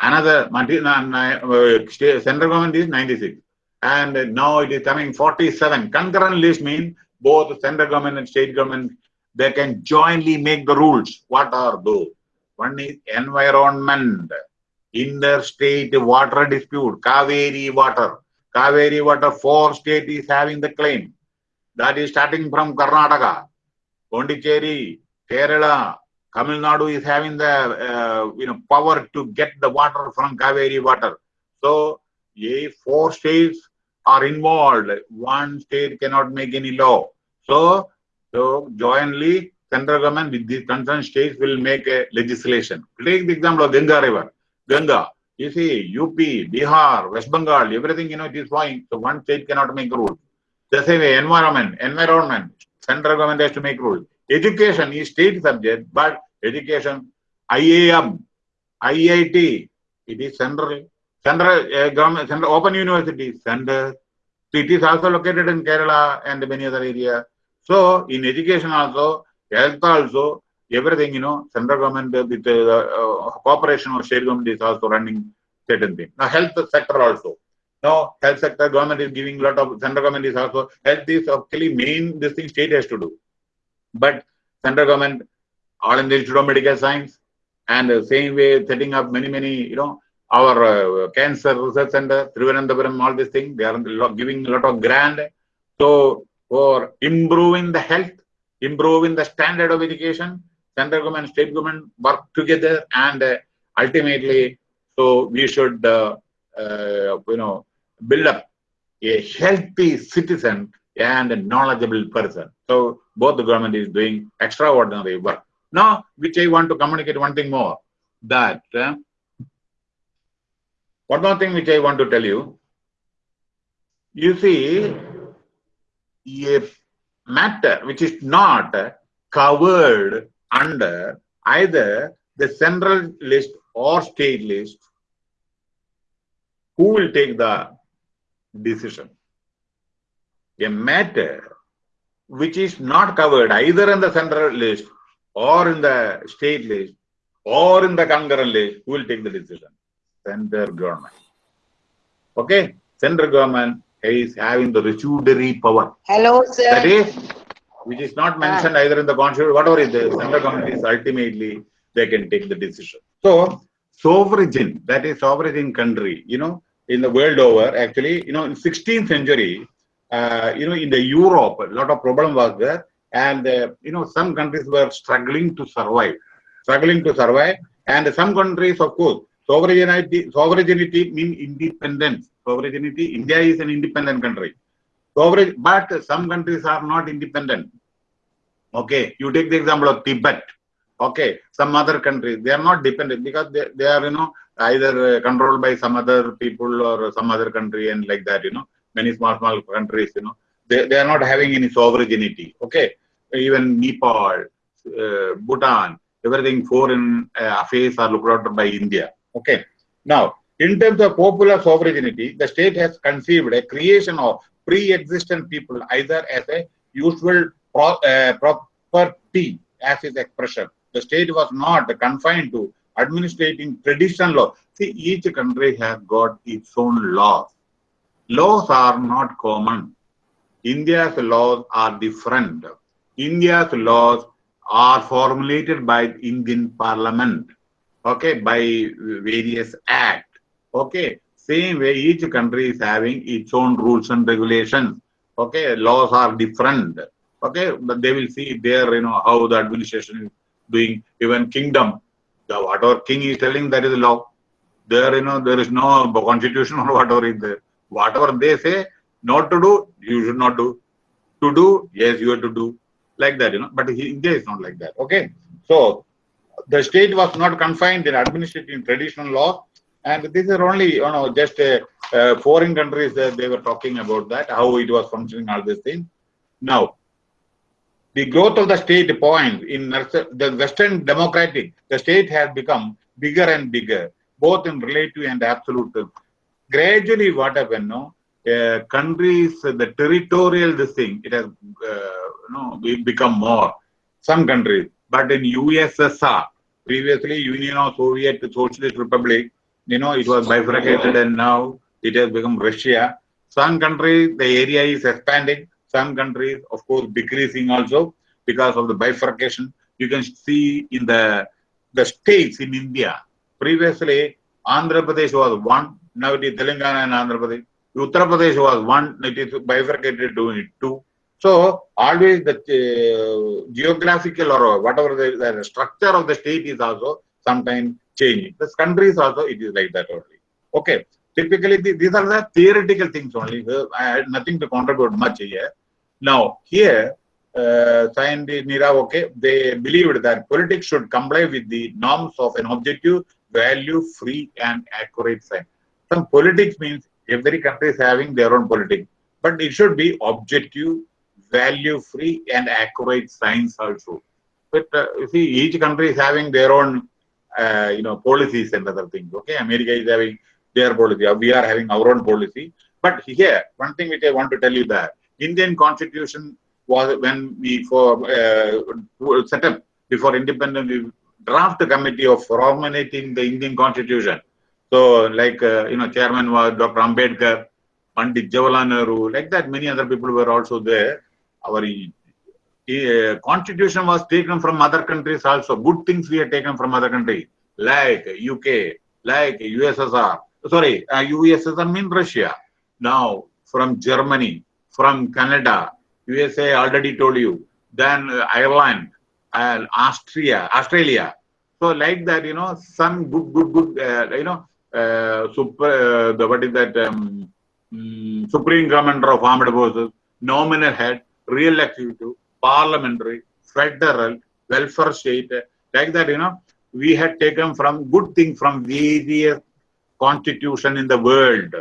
Another, uh, central government is 96. And now it is coming 47. Concurrent list means both the central government and state government, they can jointly make the rules. What are those? One is environment, interstate water dispute, Kaveri water. Kaveri water, four states is having the claim. That is starting from Karnataka, Pondicherry, Kerala, Tamil Nadu is having the uh, you know power to get the water from Kaveri water. So, a four states are involved. One state cannot make any law. So, so jointly, central government with these concerned states will make a legislation. Take the example of Ganga River. Ganga, you see, UP, Bihar, West Bengal, everything, you know, it is flowing. So one state cannot make rules. The same way, environment, environment, central government has to make rules. Education is state subject, but education, IIM, IIT, it is central Central uh, government, Central Open University, Center. It is also located in Kerala and many other areas. So in education also, health also, everything, you know, central government with the uh, cooperation of state government is also running certain things. Now health sector also. Now health sector government is giving a lot of, central government is also, health is actually main, this thing state has to do. But central government, all in the Institute of Medical Science, and the same way setting up many, many, you know, our uh, cancer research center, Trivandrum, all these things, they are giving a lot of grant. So for improving the health, improving the standard of education, central government, state government work together and uh, ultimately, so we should, uh, uh, you know, build up a healthy citizen and a knowledgeable person. So both the government is doing extraordinary work. Now, which I want to communicate one thing more, that uh, one more thing which I want to tell you. You see, a matter which is not covered under either the central list or state list, who will take the decision? A matter which is not covered either in the central list or in the state list or in the concurrent list, who will take the decision? Central government. Okay, central government is having the residuary power. Hello, sir. That is, which is not mentioned ah. either in the constitution, whatever is the central government is ultimately they can take the decision. So, sovereign, that is sovereign country, you know, in the world over, actually, you know, in 16th century, uh, you know, in the Europe, a lot of problem was there, and uh, you know, some countries were struggling to survive, struggling to survive, and some countries, of course, sovereignty sovereignty means independence. Sovereignty india is an independent country. Sovereign but some countries are not independent. Okay you take the example of tibet. Okay some other countries they are not dependent because they, they are you know either uh, controlled by some other people or some other country and like that you know. Many small small countries you know. They, they are not having any sovereignty. Okay even nepal uh, bhutan everything foreign uh, affairs are looked after by india Okay. Now, in terms of popular sovereignty, the state has conceived a creation of pre-existent people either as a usual pro, uh, property as its expression. The state was not confined to administrating traditional law. See, each country has got its own laws. Laws are not common. India's laws are different. India's laws are formulated by Indian Parliament, okay, by various act, okay. Same way, each country is having its own rules and regulations, okay. Laws are different, okay, but they will see there, you know, how the administration is doing. Even kingdom, the whatever king is telling, that is law. There, you know, there is no constitution or whatever is there. Whatever they say not to do, you should not do. To do, yes, you have to do like that, you know. But India is not like that. Okay. So the state was not confined in administrative traditional law. And these are only, you know, just uh, uh, foreign countries that they were talking about that, how it was functioning, all these things. Now, the growth of the state point in the Western democratic, the state has become bigger and bigger, both in relative and absolute. Gradually, what happened, no? Uh, countries, the territorial this thing, it has uh, you know, become more. Some countries, but in USSR, previously Union of Soviet Socialist Republic, you know, it was bifurcated and now it has become Russia. Some countries, the area is expanding. Some countries, of course, decreasing also because of the bifurcation. You can see in the the states in India. Previously, Andhra Pradesh was one. Now it is Telangana and Andhra Pradesh. Uttar Pradesh was one. It is bifurcated to two. So always the uh, geographical or whatever the, the, structure of the state is also sometimes changing. The countries also it is like that only. Okay. Typically the, these are the theoretical things only. I had nothing to contribute much here. Now here, uh, Nira, okay, they believed that politics should comply with the norms of an objective, value, free and accurate science. Some politics means every country is having their own politics, but it should be objective, value free and accurate science also. But uh, you see, each country is having their own, uh, you know, policies and other things. Okay, America is having their policy. We are having our own policy. But here, one thing which I want to tell you that Indian Constitution was when we for uh, set up before independence, we draft a committee of formulating the Indian Constitution. So, like uh, you know, chairman was Dr. Ambedkar, Pandit Jawaharlal Nehru, like that. Many other people were also there our uh, constitution was taken from other countries also. Good things we have taken from other countries like UK, like USSR. Sorry, uh, USSR means Russia. Now from Germany, from Canada, USA already told you. Then uh, Ireland and Austria, Australia. So like that, you know, some good, good, good, uh, you know, uh, super, uh, the, what is that, um, um, Supreme Commander of Armed Forces, nominal head, real executive, parliamentary, federal, welfare state, like that, you know, we had taken from good thing from various constitution in the world.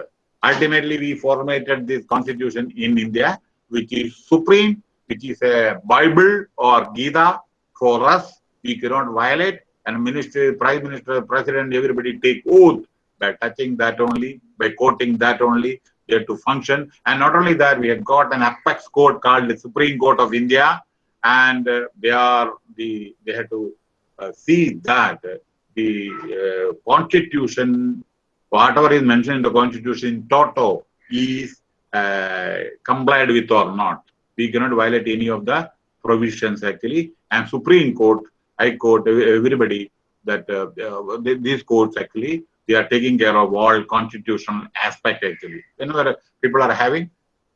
Ultimately, we formulated this constitution in India, which is supreme, which is a Bible or Gita for us. We cannot violate, and minister, prime minister, president, everybody take oath by touching that only, by quoting that only, there to function. And not only that, we have got an apex court called the Supreme Court of India, and uh, they are the they have to uh, see that the uh, constitution, whatever is mentioned in the constitution, toto is uh, complied with or not. We cannot violate any of the provisions actually. And Supreme Court, I quote everybody that uh, uh, these courts actually they are taking care of all constitutional aspect actually. Whenever people are having,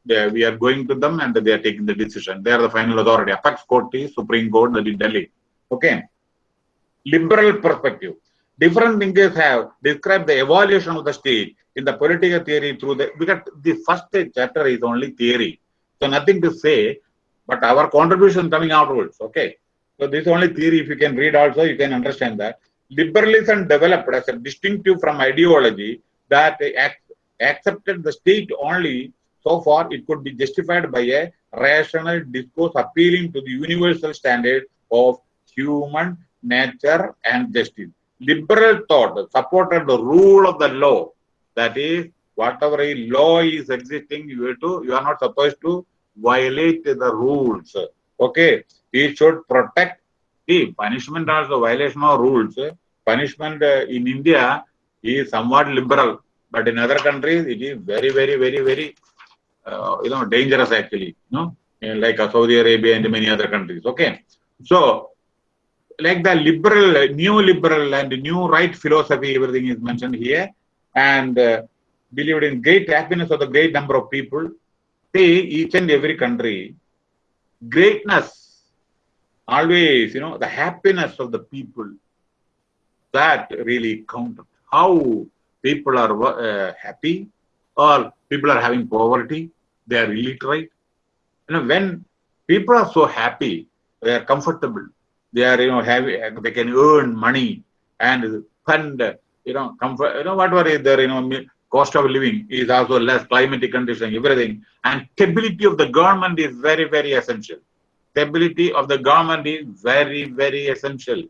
they, we are going to them and they are taking the decision. They are the final authority. Apex court is Supreme Court, that is Delhi. Okay. Liberal perspective. Different thinkers have described the evolution of the state in the political theory through the, because the first chapter is only theory. So nothing to say, but our contribution coming outwards. Okay. So this is only theory. If you can read also, you can understand that liberalism developed as a distinctive from ideology that accepted the state only so far it could be justified by a rational discourse appealing to the universal standard of human nature and justice. Liberal thought supported the rule of the law. That is, whatever a law is existing, you to you are not supposed to violate the rules. Okay, it should protect. See, punishment also violation of rules punishment uh, in India is somewhat liberal, but in other countries it is very, very, very, very, uh, you know, dangerous actually, you know, like Saudi Arabia and many other countries. Okay, so like the liberal, new liberal and new right philosophy, everything is mentioned here, and uh, believed in great happiness of the great number of people. See, each and every country, greatness, always, you know, the happiness of the people, that really count How people are uh, happy or people are having poverty, they are illiterate. You know, when people are so happy, they are comfortable, they are, you know, having, they can earn money and fund, you know, comfort, you know, whatever is there, you know, cost of living is also less, climatic condition, everything. And stability of the government is very, very essential. Stability of the government is very, very essential.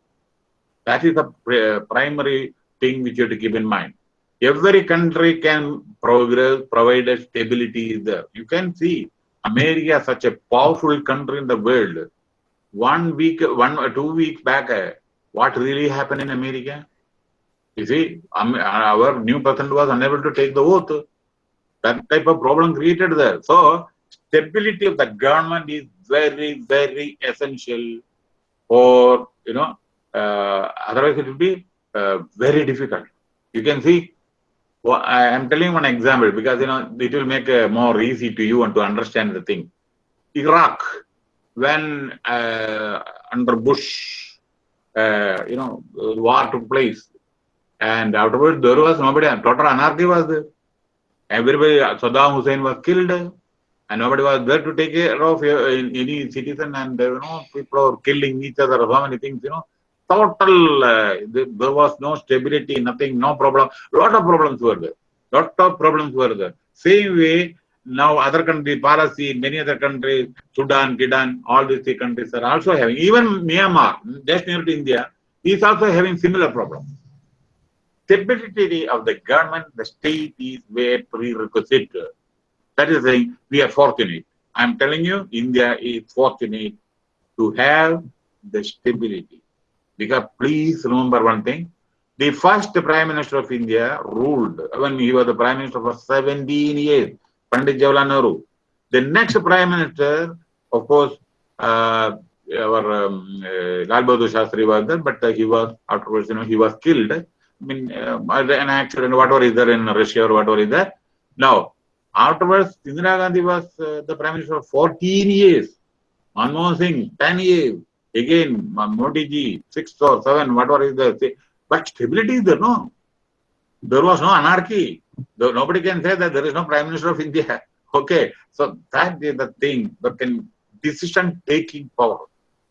That is the primary thing which you have to keep in mind. Every country can progress, provided stability is there. You can see America such a powerful country in the world. One week, one or two weeks back, uh, what really happened in America? You see, um, our new president was unable to take the oath. That type of problem created there. So, stability of the government is very, very essential for, you know, uh, otherwise it will be uh, very difficult. You can see, well, I am telling one example because, you know, it will make uh, more easy to you and to understand the thing. Iraq, when uh, under Bush, uh, you know, war took place, and afterwards there was nobody, total anarchy was there. Everybody, Saddam Hussein was killed, and nobody was there to take care of any citizen, and you know, people are killing each other, so many things, you know. Total, uh, there was no stability, nothing, no problem. Lot of problems were there. Lot of problems were there. Same way, now other countries, Palestine, many other countries, Sudan, Kidan, all these three countries are also having, even Myanmar, just near to India, is also having similar problems. Stability of the government, the state is where prerequisite. That is saying, we are fortunate. I'm telling you, India is fortunate to have the stability. Because please remember one thing, the first Prime Minister of India ruled, when he was the Prime Minister for 17 years, Pandit Jawaharlal Nehru. The next Prime Minister, of course, uh, our um, uh, Lal Bahadur Shastri was there, but uh, he was, afterwards, you know, he was killed. I mean, uh, an accident, whatever is there in Russia or whatever is there. Now, afterwards, Indira Gandhi was uh, the Prime Minister for 14 years. Manmohan Singh, 10 years. Again, Modi ji, 6 or 7, whatever is there. But stability is there, no? There was no anarchy. Nobody can say that there is no Prime Minister of India. Okay, so that is the thing can decision taking power.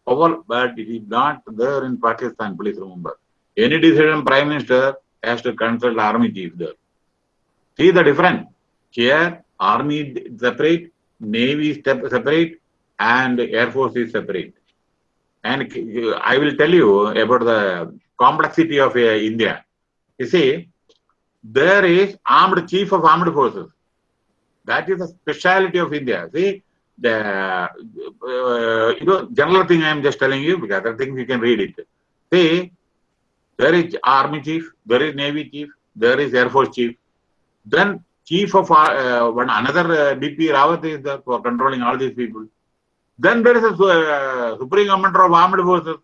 Power, but it is not there in Pakistan, please remember. Any decision Prime Minister has to consult army chief there. See the difference. Here, army separate, navy separate, and air force is separate. And I will tell you about the complexity of uh, India. You see, there is armed chief of armed forces. That is a speciality of India. See, the uh, you know general thing I am just telling you because other things you can read it. See, there is army chief, there is navy chief, there is air force chief. Then chief of uh, one another uh, DP Rawat is there for controlling all these people. Then there is a uh, supreme commander of armed forces,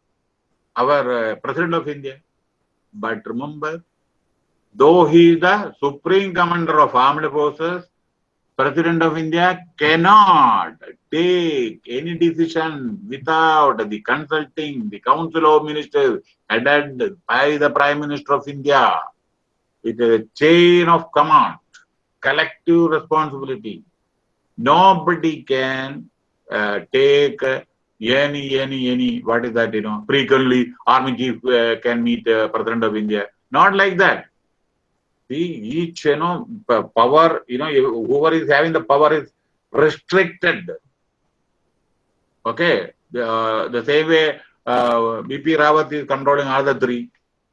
our uh, president of India. But remember, though he is the supreme commander of armed forces, president of India cannot take any decision without the consulting the council of ministers headed by the prime minister of India. It is a chain of command, collective responsibility. Nobody can uh, take uh, any, any, any, what is that, you know, frequently army chief uh, can meet president of India. Not like that. See, each, you know, power, you know, whoever is having the power is restricted. Okay. The, the same way uh, BP Rawat is controlling all the three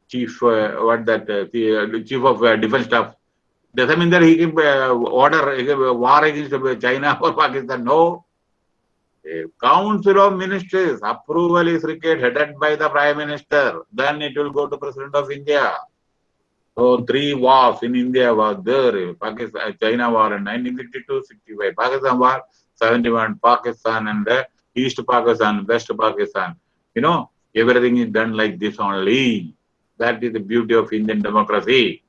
chief, uh, what that, uh, the chief of defense staff. Doesn't mean that he can order he war against China or Pakistan. No. Council of ministers approval is required headed by the prime minister. Then it will go to president of India. So three wars in India was there. Pakistan, China war in 1962-65, Pakistan war 71, Pakistan and uh, East Pakistan, West Pakistan. You know, Everything is done like this only. That is the beauty of Indian democracy.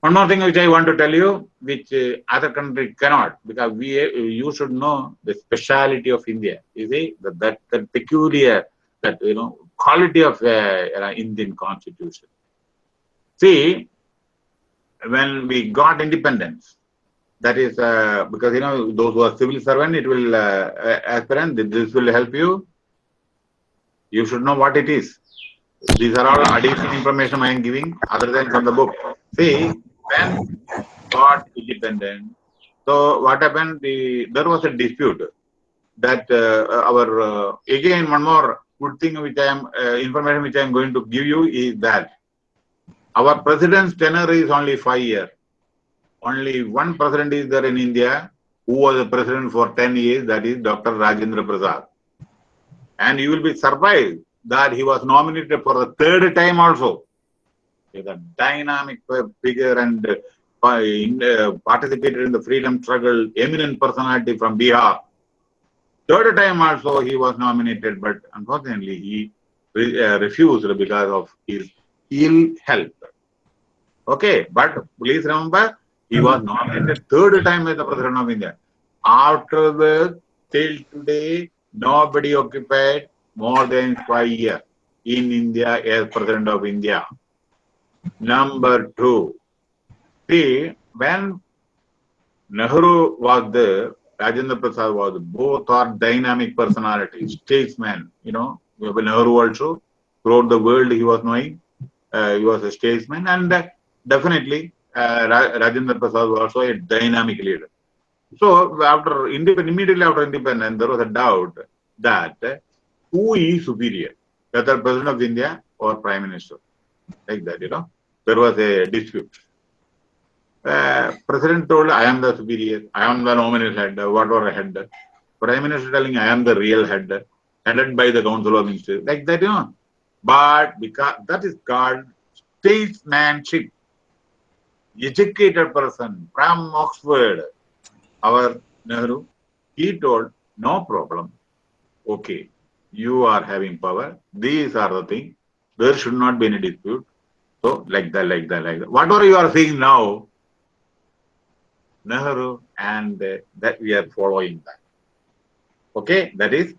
One more thing which I want to tell you, which uh, other country cannot, because we uh, you should know the speciality of India. You see that that, that peculiar, that you know quality of uh, Indian constitution. See, when we got independence, that is uh, because you know those who are civil servant, it will uh, aspirant. This will help you. You should know what it is. These are all additional information I am giving, other than from the book. See, when got independent, so what happened? The there was a dispute that uh, our uh, again one more good thing which I am uh, information which I am going to give you is that our president's tenure is only five years. Only one president is there in India who was a president for 10 years, that is Dr. Rajendra Prasad. And you will be surprised that he was nominated for the third time also is a dynamic figure and uh, in, uh, participated in the freedom struggle, eminent personality from Bihar. Third time also he was nominated, but unfortunately he re uh, refused because of his ill health. Okay, but please remember, he was nominated third time as the President of India. After the till today, nobody occupied more than five years in India as President of India. Number two, see, when Nehru was there, Rajendra Prasad was both are dynamic personalities, statesmen, you know, Nehru also, throughout the world he was knowing, uh, he was a statesman and uh, definitely uh, Rajendra Prasad was also a dynamic leader. So after immediately after independence, there was a doubt that who is superior, whether President of India or Prime Minister, like that, you know there was a dispute. Uh, President told, I am the superior, I am the nominal head, whatever head. Prime Minister telling, I am the real head, headed by the Council of Ministers, like that, you know. But because that is called statesmanship. Educated person from Oxford, our Nehru, he told, no problem. Okay, you are having power. These are the things. There should not be any dispute. So, like that, like that, like that. Whatever you are seeing now, Nehru and uh, that we are following that. Okay, that is,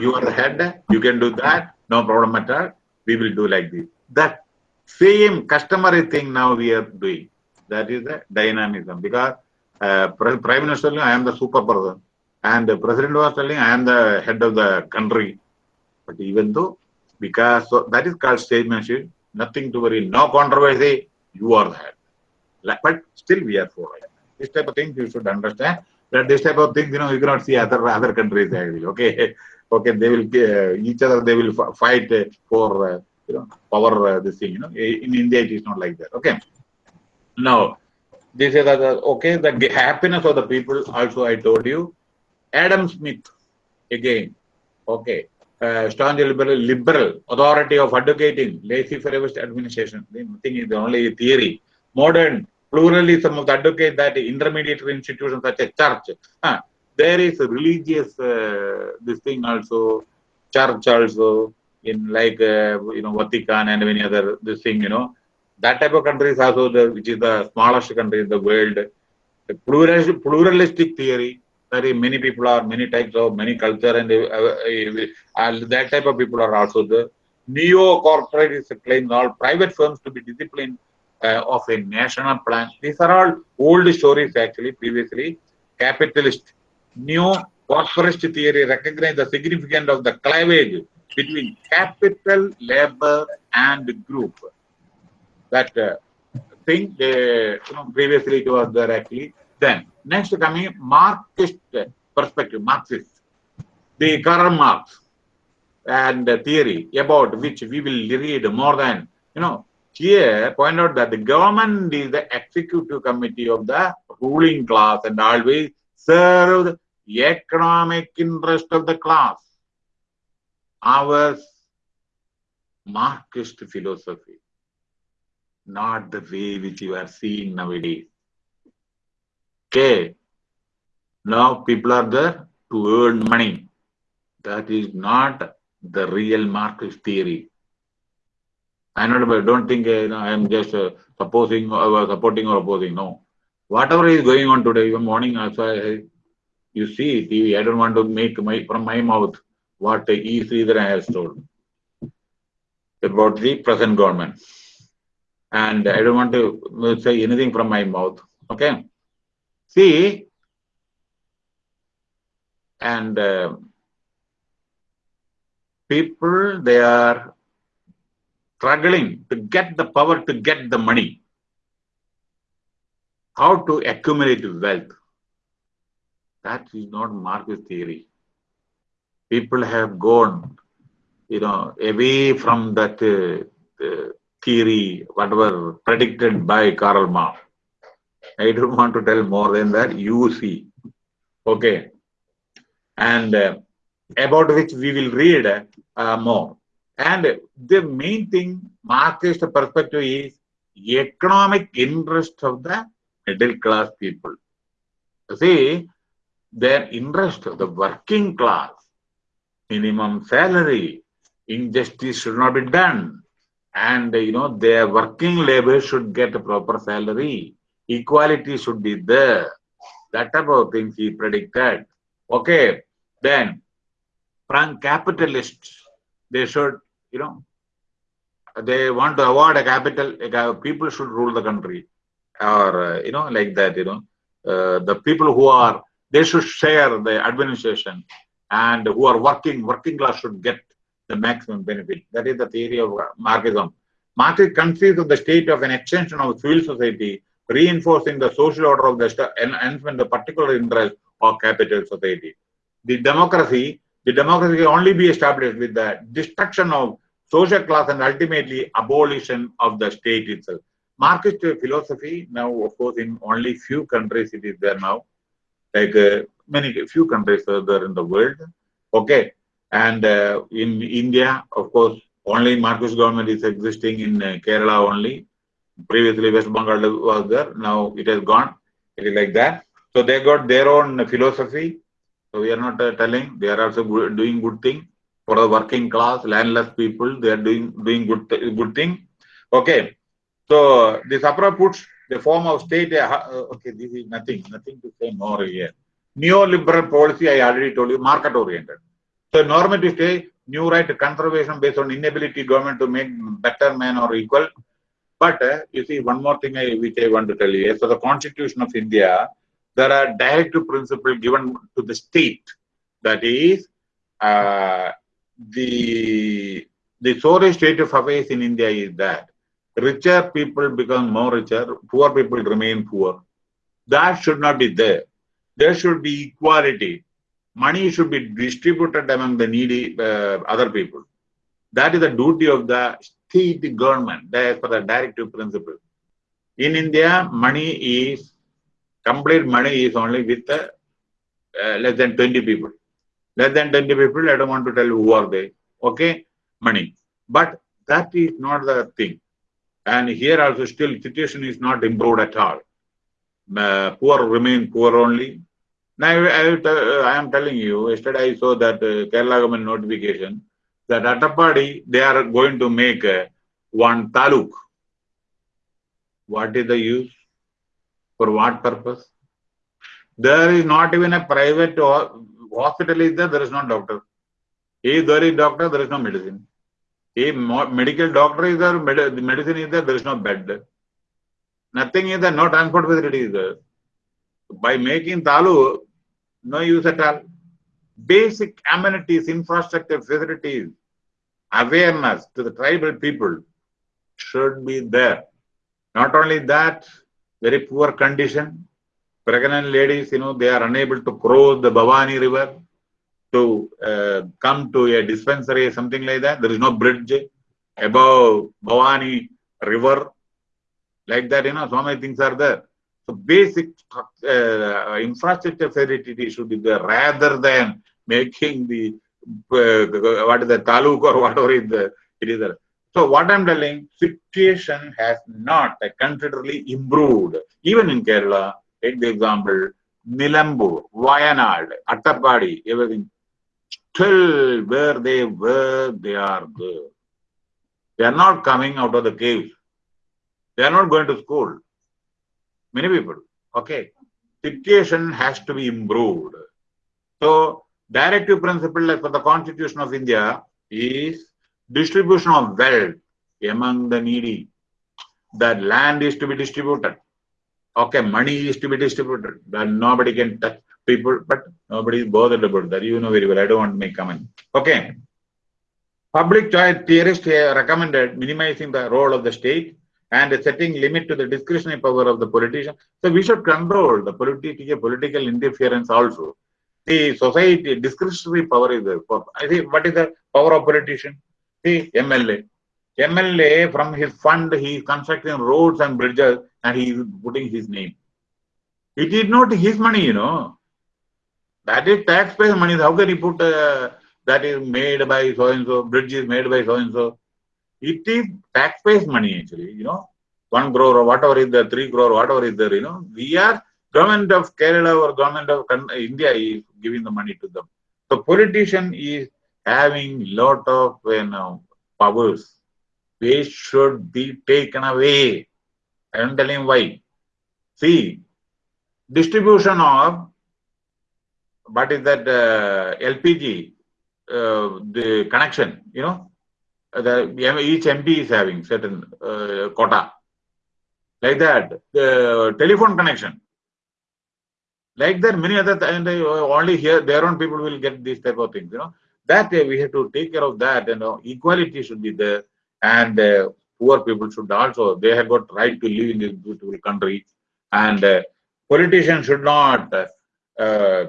you are the head, you can do that, no problem at all. We will do like this. That same customary thing now we are doing. That is the dynamism because uh, Prime Minister, I am the super person, and the President was telling, I am the head of the country. But even though, because so that is called statesmanship, nothing to worry, no controversy, you are the head. But still we are following. This type of things you should understand. That this type of things, you know, you cannot see other other countries actually. Okay, okay, they will uh, each other they will fight uh, for uh, you know power uh, this thing. You know, in India it is not like that. Okay. Now, this is okay. The happiness of the people. Also, I told you, Adam Smith again. Okay, uh, staunch liberal, liberal authority of advocating laissez-faire administration. The thing is only theory. Modern pluralism of the advocate that intermediary institutions such as church. Uh, there is religious uh, this thing also, church also in like uh, you know Vatican and many other this thing you know that type of countries also the which is the smallest country in the world. The pluralistic, pluralistic theory very many people are many types of many culture and uh, uh, that type of people are also the neo corporate is claiming all private firms to be disciplined uh, of a national plan. These are all old stories actually previously. Capitalist neo corporate theory recognize the significance of the cleavage between capital labor and group. That uh, thing they, you know previously it was there actually then, next coming Marxist perspective, Marxist, the Karl Marx and the theory about which we will read more than, you know, here point out that the government is the executive committee of the ruling class and always serve the economic interest of the class. Our Marxist philosophy, not the way which you are seeing nowadays. Okay. Now people are there to earn money. That is not the real Marxist theory. I don't think uh, you know, I am just uh, supposing or uh, supporting or opposing. No. Whatever is going on today, even morning also, I, you see TV. I don't want to make my from my mouth what the E. Sreedharan has told about the present government. And I don't want to say anything from my mouth. Okay. See, and uh, people, they are struggling to get the power to get the money. How to accumulate wealth. That is not Marxist theory. People have gone, you know, away from that uh, theory, whatever predicted by Karl Marx. I don't want to tell more than that. You see. Okay. And uh, about which we will read uh, more. And the main thing, Marxist perspective is economic interest of the middle class people. See, their interest, of the working class, minimum salary, injustice should not be done. And, you know, their working labor should get a proper salary. Equality should be there. That type of things he predicted. Okay, then from capitalists, they should, you know, they want to award a capital, people should rule the country or, uh, you know, like that, you know, uh, the people who are, they should share the administration and who are working, working class should get the maximum benefit. That is the theory of Marxism. Marxism conceives of the state of an extension of civil society, reinforcing the social order of the enhancement the particular interest of capital society. The democracy the democracy can only be established with the destruction of social class and ultimately abolition of the state itself. Marxist philosophy now, of course, in only few countries it is there now, like uh, many few countries are there in the world. Okay, and uh, in India, of course, only Marxist government is existing in uh, Kerala only. Previously, West Bengal was there. Now it has gone. It is like that. So they got their own philosophy so we are not uh, telling they are also doing good thing for the working class, landless people. They are doing doing good good thing. Okay. So this APRA puts the form of state. Uh, uh, okay, this is nothing, nothing to say more here. Neoliberal policy, I already told you, market oriented. So normative state, new right conservation based on inability government to make better man or equal. But uh, you see, one more thing I, which I want to tell you. So the Constitution of India there are directive principles given to the state. That is, uh, the the sorry state of affairs in India is that richer people become more richer, poor people remain poor. That should not be there. There should be equality. Money should be distributed among the needy uh, other people. That is the duty of the state government. That is for the directive principle. In India, money is complete money is only with uh, less than 20 people. Less than 20 people, I don't want to tell who are they. Okay, money. But that is not the thing. And here also still situation is not improved at all. Uh, poor remain poor only. Now I, I, I, am telling you, yesterday I saw that uh, Kerala government notification that Attappady, they are going to make uh, one taluk. What is the use? For what purpose? There is not even a private hospital is there, there is no doctor. If there is doctor, there is no medicine. If medical doctor is there, med medicine is there, there is no bed. Nothing is there, no transport facility is there. By making Talu, no use at all. Basic amenities, infrastructure, facilities, awareness to the tribal people should be there. Not only that, very poor condition. Pregnant ladies, you know, they are unable to cross the Bhavani river to uh, come to a dispensary, something like that. There is no bridge above Bhavani river. Like that, you know, so many things are there. So basic uh, infrastructure facility should be there rather than making the uh, what is the taluk or whatever is the, it is there. So what I'm telling, situation has not considerably improved. Even in Kerala, take the example, Nilambur, Wayanad, Attappady, everything. still where they were, they are there. They are not coming out of the cave. They are not going to school. Many people. Okay. Situation has to be improved. So, directive principle for the Constitution of India is distribution of wealth among the needy. The land is to be distributed. Okay, money is to be distributed. That nobody can touch people, but nobody is bothered about that. You know very well. I don't want to make comment. Okay. Public choice theorists recommended minimizing the role of the state and setting limit to the discretionary power of the politician. So we should control the political political interference also. The society discretionary power is there. I think what is the power of politician? The MLA. MLA from his fund he is constructing roads and bridges and he is putting his name. It is not his money, you know. That is taxpayer money. How can he put uh, that is made by so and so, bridge is made by so and so? It is taxpayers money actually, you know. One crore or whatever is there, three crore, whatever is there, you know. We are government of Kerala or government of India is giving the money to them. The politician is having lot of you know, powers. They should be taken away. I am telling why. See, distribution of what is that uh, LPG, uh, the connection, you know, the each MP is having certain uh, quota. Like that, the telephone connection. Like that, many other and only here their own people will get these type of things. You know that we have to take care of that. You know, equality should be there, and uh, poor people should also they have got right to live in this beautiful country, and uh, politicians should not. Uh,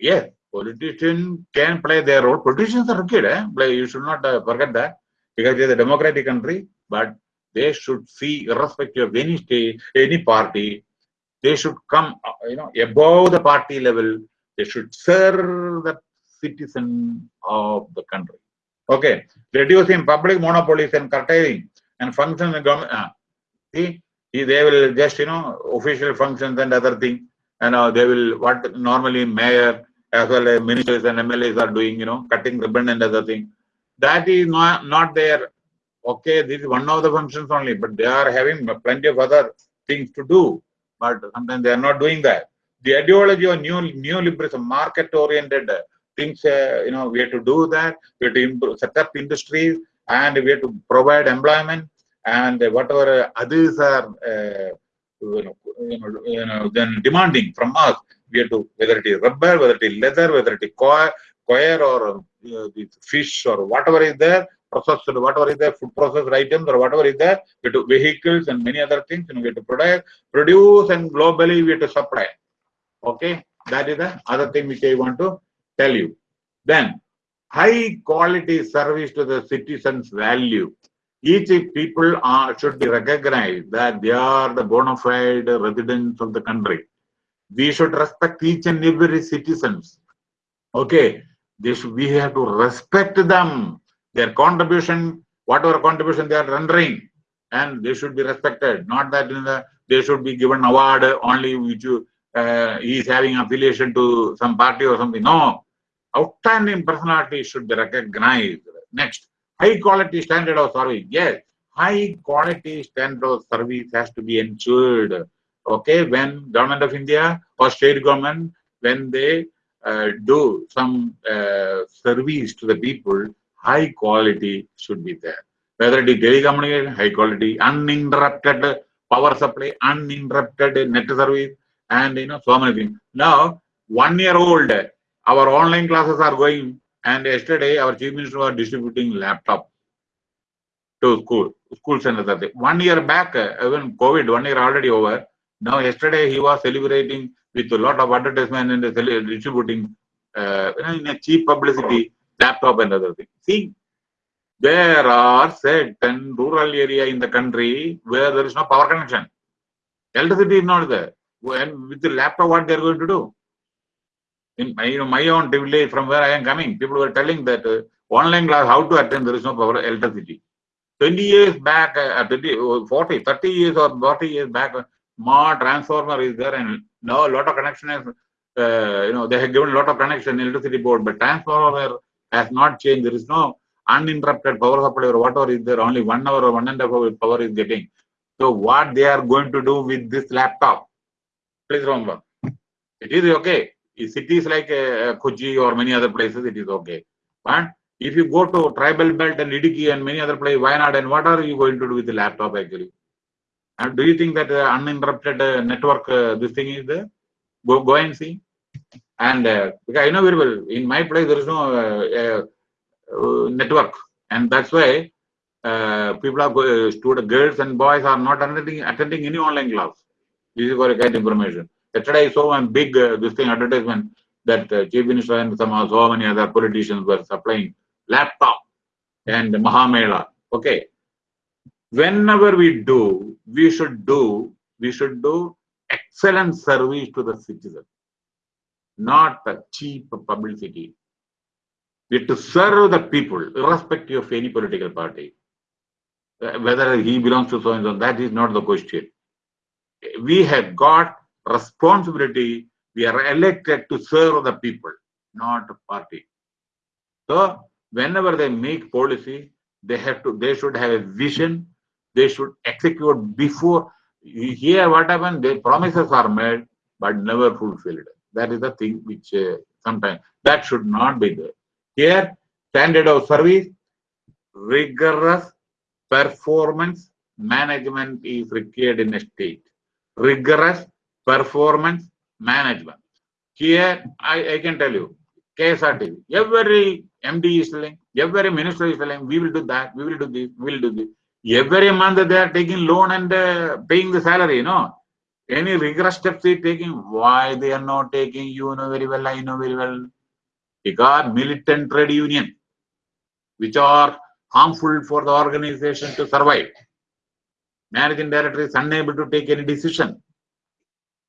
yeah, politicians can play their role. Politicians are okay. Eh? You should not uh, forget that because it is a democratic country, but they should see, irrespective of any state, any party, they should come, uh, you know, above the party level. They should serve the citizen of the country. Okay, reducing public monopolies and curtailing and functions in government. Uh, see, they will just, you know, official functions and other things, and uh, they will what normally mayor as well as ministers and MLAs are doing, you know, cutting ribbon and other thing. That is not, not there. Okay, this is one of the functions only, but they are having plenty of other things to do. But sometimes they are not doing that. The ideology of new neoliberalism, market-oriented things, uh, you know, we have to do that. We have to improve, set up industries and we have to provide employment and whatever others are, uh, you, know, you know, then demanding from us we have to, whether it is rubber, whether it is leather, whether it is coir, coir or uh, fish or whatever is there, processed, whatever is there, food processed items or whatever is there, we to vehicles and many other things, you know, we have to produce, produce and globally we have to supply. Okay, that is the other thing which I want to tell you. Then, high quality service to the citizens' value. Each people are, should be recognized that they are the bona fide residents of the country we should respect each and every citizens. Okay, this we have to respect them, their contribution, whatever contribution they are rendering, and they should be respected. Not that the, they should be given award only which uh, he is having affiliation to some party or something. No, outstanding personality should be recognized. Next, high quality standard of service. Yes, high quality standard of service has to be ensured okay, when government of India or state government, when they do some uh, service to the people, high quality should be there. Whether it is telecommunication, high quality, uninterrupted power supply, uninterrupted net service, and you know, so many things. Now, one year old, our online classes are going, and yesterday our chief minister was distributing laptop to school, schools and other things. One year back, even COVID, one year already over, now, yesterday he was celebrating with a lot of advertisement and distributing uh, in a cheap publicity laptop and other things. See, there are certain rural area in the country where there is no power connection. Electricity is not there. And with the laptop, what they are going to do? In my, you know, my own village from where I am coming, people were telling that uh, online class, how to attend, there is no power electricity. 20 years back, uh, 20, 40, 30 years or 40 years back, more transformer is there and now a lot of connection is, uh, you know, they have given a lot of connection electricity board, but transformer has not changed. There is no uninterrupted power supply or whatever is there. Only one hour or one and a half hour power is getting. So what they are going to do with this laptop? Please remember, it is okay. In cities like uh, or many other places, it is okay. But if you go to tribal belt and Idukki and many other places, why not? And what are you going to do with the laptop actually? And do you think that uh, uninterrupted uh, network, uh, this thing is there? Go, go and see. And uh, because I know very well, in my place there is no uh, uh, network, and that's why uh, people are go, student girls and boys are not attending attending any online class. This is for a kind information. Yesterday I saw a big this thing advertisement that Chief Minister and some so many other politicians were supplying laptop and Mahamela. Okay. Whenever we do, we should do, we should do excellent service to the citizen, not cheap publicity. We have to serve the people, irrespective of any political party. Uh, whether he belongs to so and so, that is not the question. We have got responsibility. We are elected to serve the people, not party. So whenever they make policy, they have to, they should have a vision. They should execute before. Here, what happened? The promises are made, but never fulfilled. That is the thing which uh, sometimes that should not be there. Here, standard of service, rigorous performance management is required in a state. Rigorous performance management. Here, I, I can tell you, KSRT, every MD is telling, every minister is telling, we will do that, we will do this, we will do this. Every month they are taking loan and uh, paying the salary, you know. Any rigorous steps they taking, why they are not taking, you know very well, I know very well. Because militant trade union, which are harmful for the organization to survive. Managing director is unable to take any decision.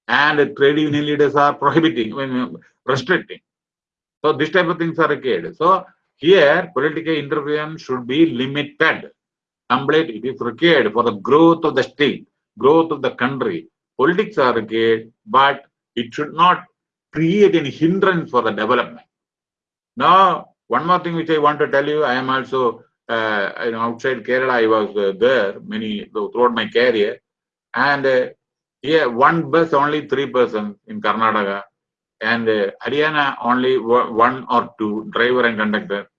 And trade union leaders are prohibiting, restricting. So this type of things are required. So here political intervention should be limited. Complete it is required for the growth of the state, growth of the country. Politics are required, but it should not create any hindrance for the development. Now, one more thing which I want to tell you, I am also uh, you know, outside Kerala, I was uh, there many throughout my career, and uh, here one bus only three persons in Karnataka, and uh, Haryana only one or two driver and conductor,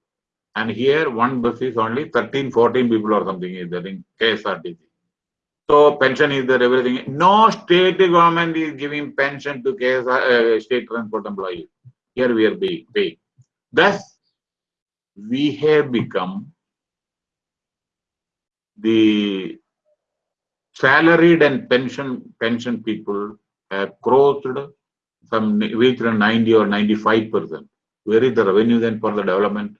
and here one bus is only 13, 14 people or something is there in KSRTC. So pension is there, everything. No state government is giving pension to KSR, uh, state transport employees. Here we are paying. Thus, we have become the salaried and pension pension people have crossed some reached 90 or 95 percent. Where is the revenue then for the development?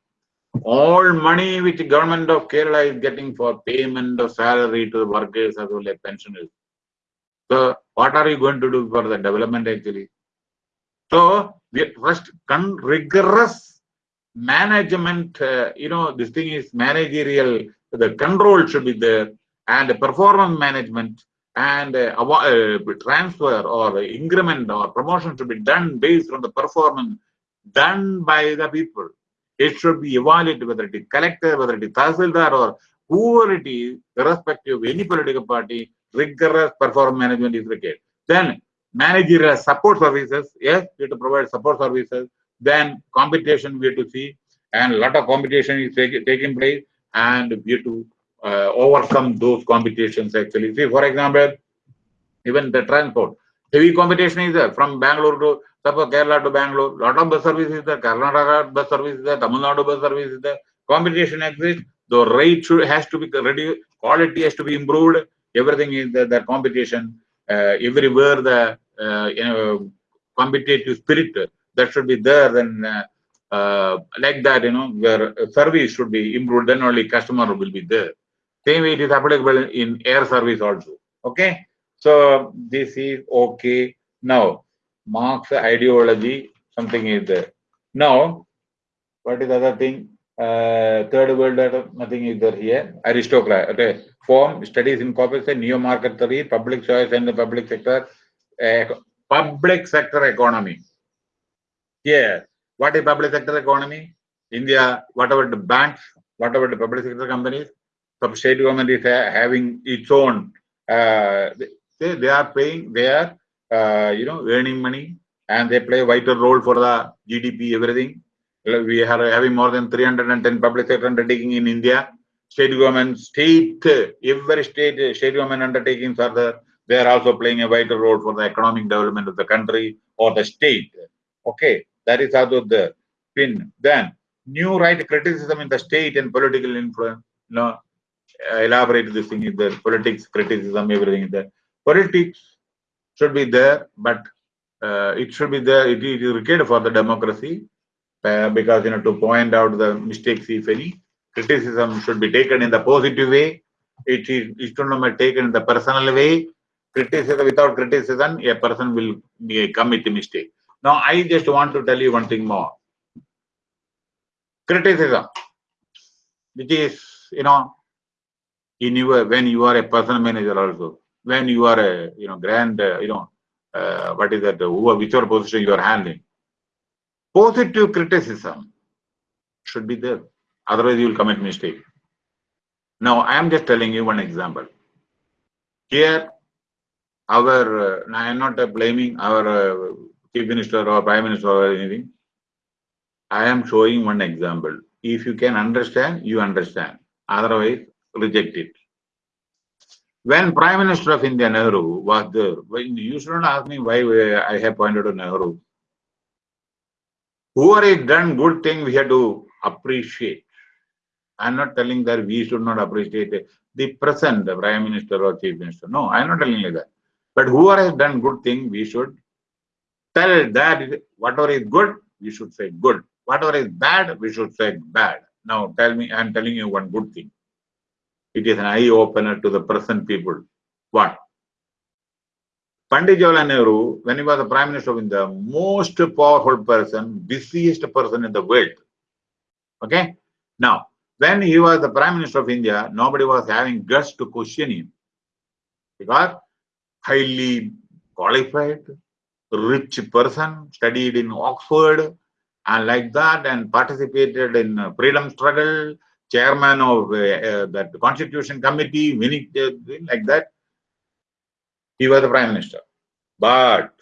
All money which government of Kerala is getting for payment of salary to the workers as well as pensioners. So what are you going to do for the development actually? So we first rigorous management, uh, you know, this thing is managerial, the control should be there and the performance management and uh, uh, transfer or increment or promotion should be done based on the performance done by the people. It should be evaluated whether it is collector, whether it is tahsildar or whoever it is, irrespective of any political party, rigorous performance management is required. Then managerial support services, yes, we have to provide support services. Then competition we have to see, and a lot of competition is take, taking place, and we have to uh, overcome those competitions actually. See, for example, even the transport, heavy competition is there from Bangalore to suppose Kerala to Bangalore, lot of bus service is there, Karnataka bus service is there, Tamil Nadu bus service is there, competition exists, the rate should, has to be reduced, quality has to be improved, everything is there, the competition, uh, everywhere the uh, you know competitive spirit that should be there then uh, uh, like that you know where service should be improved then only customer will be there same way it is applicable in air service also. Okay. So this is okay. Now, Marx ideology, something is there. Now, what is the other thing? Uh, third world, nothing is there here. Aristocrat. Okay. Form, studies in corporation, neo market theory, public choice and the public sector, uh, public sector economy. Here, what is public sector economy? India, whatever the banks, whatever the public sector companies, some state government is ha- having its own, uh, they, they are paying, they are, uh, you know, earning money and they play a vital role for the GDP, everything. We are having more than 310 public sector undertaking in India. State government, state, every state, state government undertakings are there. They are also playing a vital role for the economic development of the country or the state. Okay, that is also the pin. Then, new right criticism in the state and political influence. You know, elaborate this thing is the Politics, criticism, everything is there. Politics should be there, but uh, it should be there. It is required for the democracy uh, because you know to point out the mistakes, if any. Criticism should be taken in the positive way. It is it should not be taken in the personal way. Criticism without criticism, a person will be, commit a mistake. Now, I just want to tell you one thing more. Criticism, which is you know, in your when you are a personal manager also, when you are a you know grand uh, you know uh, what is that uh, whichever position you are handling, positive criticism should be there. Otherwise, you will commit mistake. Now, I am just telling you one example. Here, our, uh, I am not uh, blaming our uh, chief minister or prime minister or anything. I am showing one example. If you can understand, you understand. Otherwise, reject it. When Prime Minister of India Nehru was there, you shouldn't ask me why I have pointed to Nehru. Whoever has done good thing, we have to appreciate. I'm not telling that we should not appreciate the present Prime Minister or Chief Minister. No, I'm not telling you that. But whoever has done good thing, we should tell that whatever is good, we should say good. Whatever is bad, we should say bad. Now tell me, I'm telling you one good thing. It is an eye opener to the present people. What? Pandit Jawaharlal Nehru, when he was the Prime Minister of India, most powerful person, busiest person in the world. Okay? Now, when he was the Prime Minister of India, nobody was having guts to question him. Because highly qualified, rich person, studied in Oxford, and like that, and participated in uh, freedom struggle, chairman of uh, uh, that Constitution Committee, many uh, like that. He was the Prime Minister. But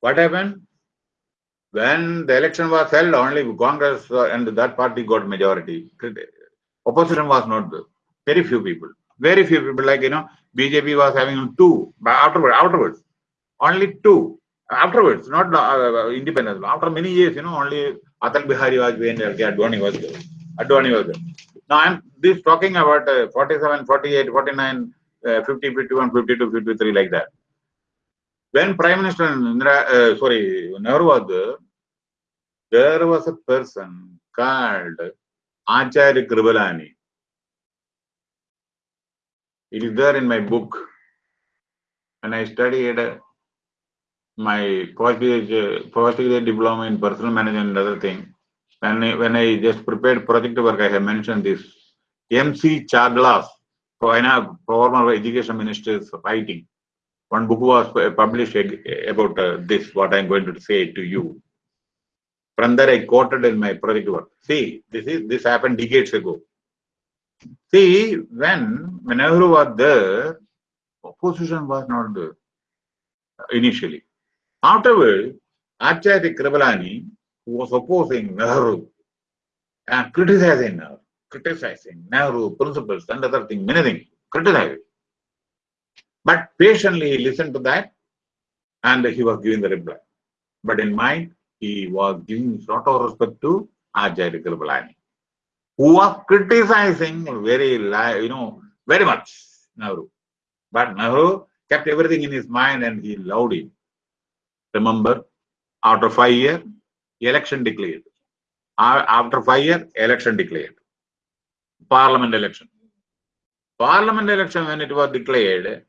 what happened? When the election was held, only Congress and that party got majority. Opposition was not there. Very few people. Very few people, like you know, BJP was having two, but afterwards, afterwards, only two. Afterwards, not uh, independence. After many years, you know, only Atal Bihari Vajpayee and LK Advani was there. Advani was there. Now I'm this talking about uh, 47, 48, 49, uh, 50, 51, 52, 53, like that. When Prime Minister Indira, uh, sorry, Nehru was there, there was a person called Acharya Kripalani. It is there in my book. And I studied uh, my postgraduate, postgraduate diploma in personal management and other thing, when I, when I just prepared project work, I have mentioned this. M.C. Chagla's, former education minister's writing. One book was published about uh, this, what I'm going to say to you. From there, I quoted in my project work. See, this is this happened decades ago. See, when when Nehru was there, opposition was not there initially. Afterwards, Acharya Kripalani, who was opposing Nehru and criticizing Nehru, criticizing Nehru principles and other things, many things, criticizing. But patiently he listened to that and he was giving the reply. But in mind, he was giving lot of respect to Acharya Kripalani, who was criticizing very, you know, very much Nehru. But Nehru kept everything in his mind and he loved him. Remember, after five years, election declared. After five years, election declared. Parliament election. Parliament election when it was declared,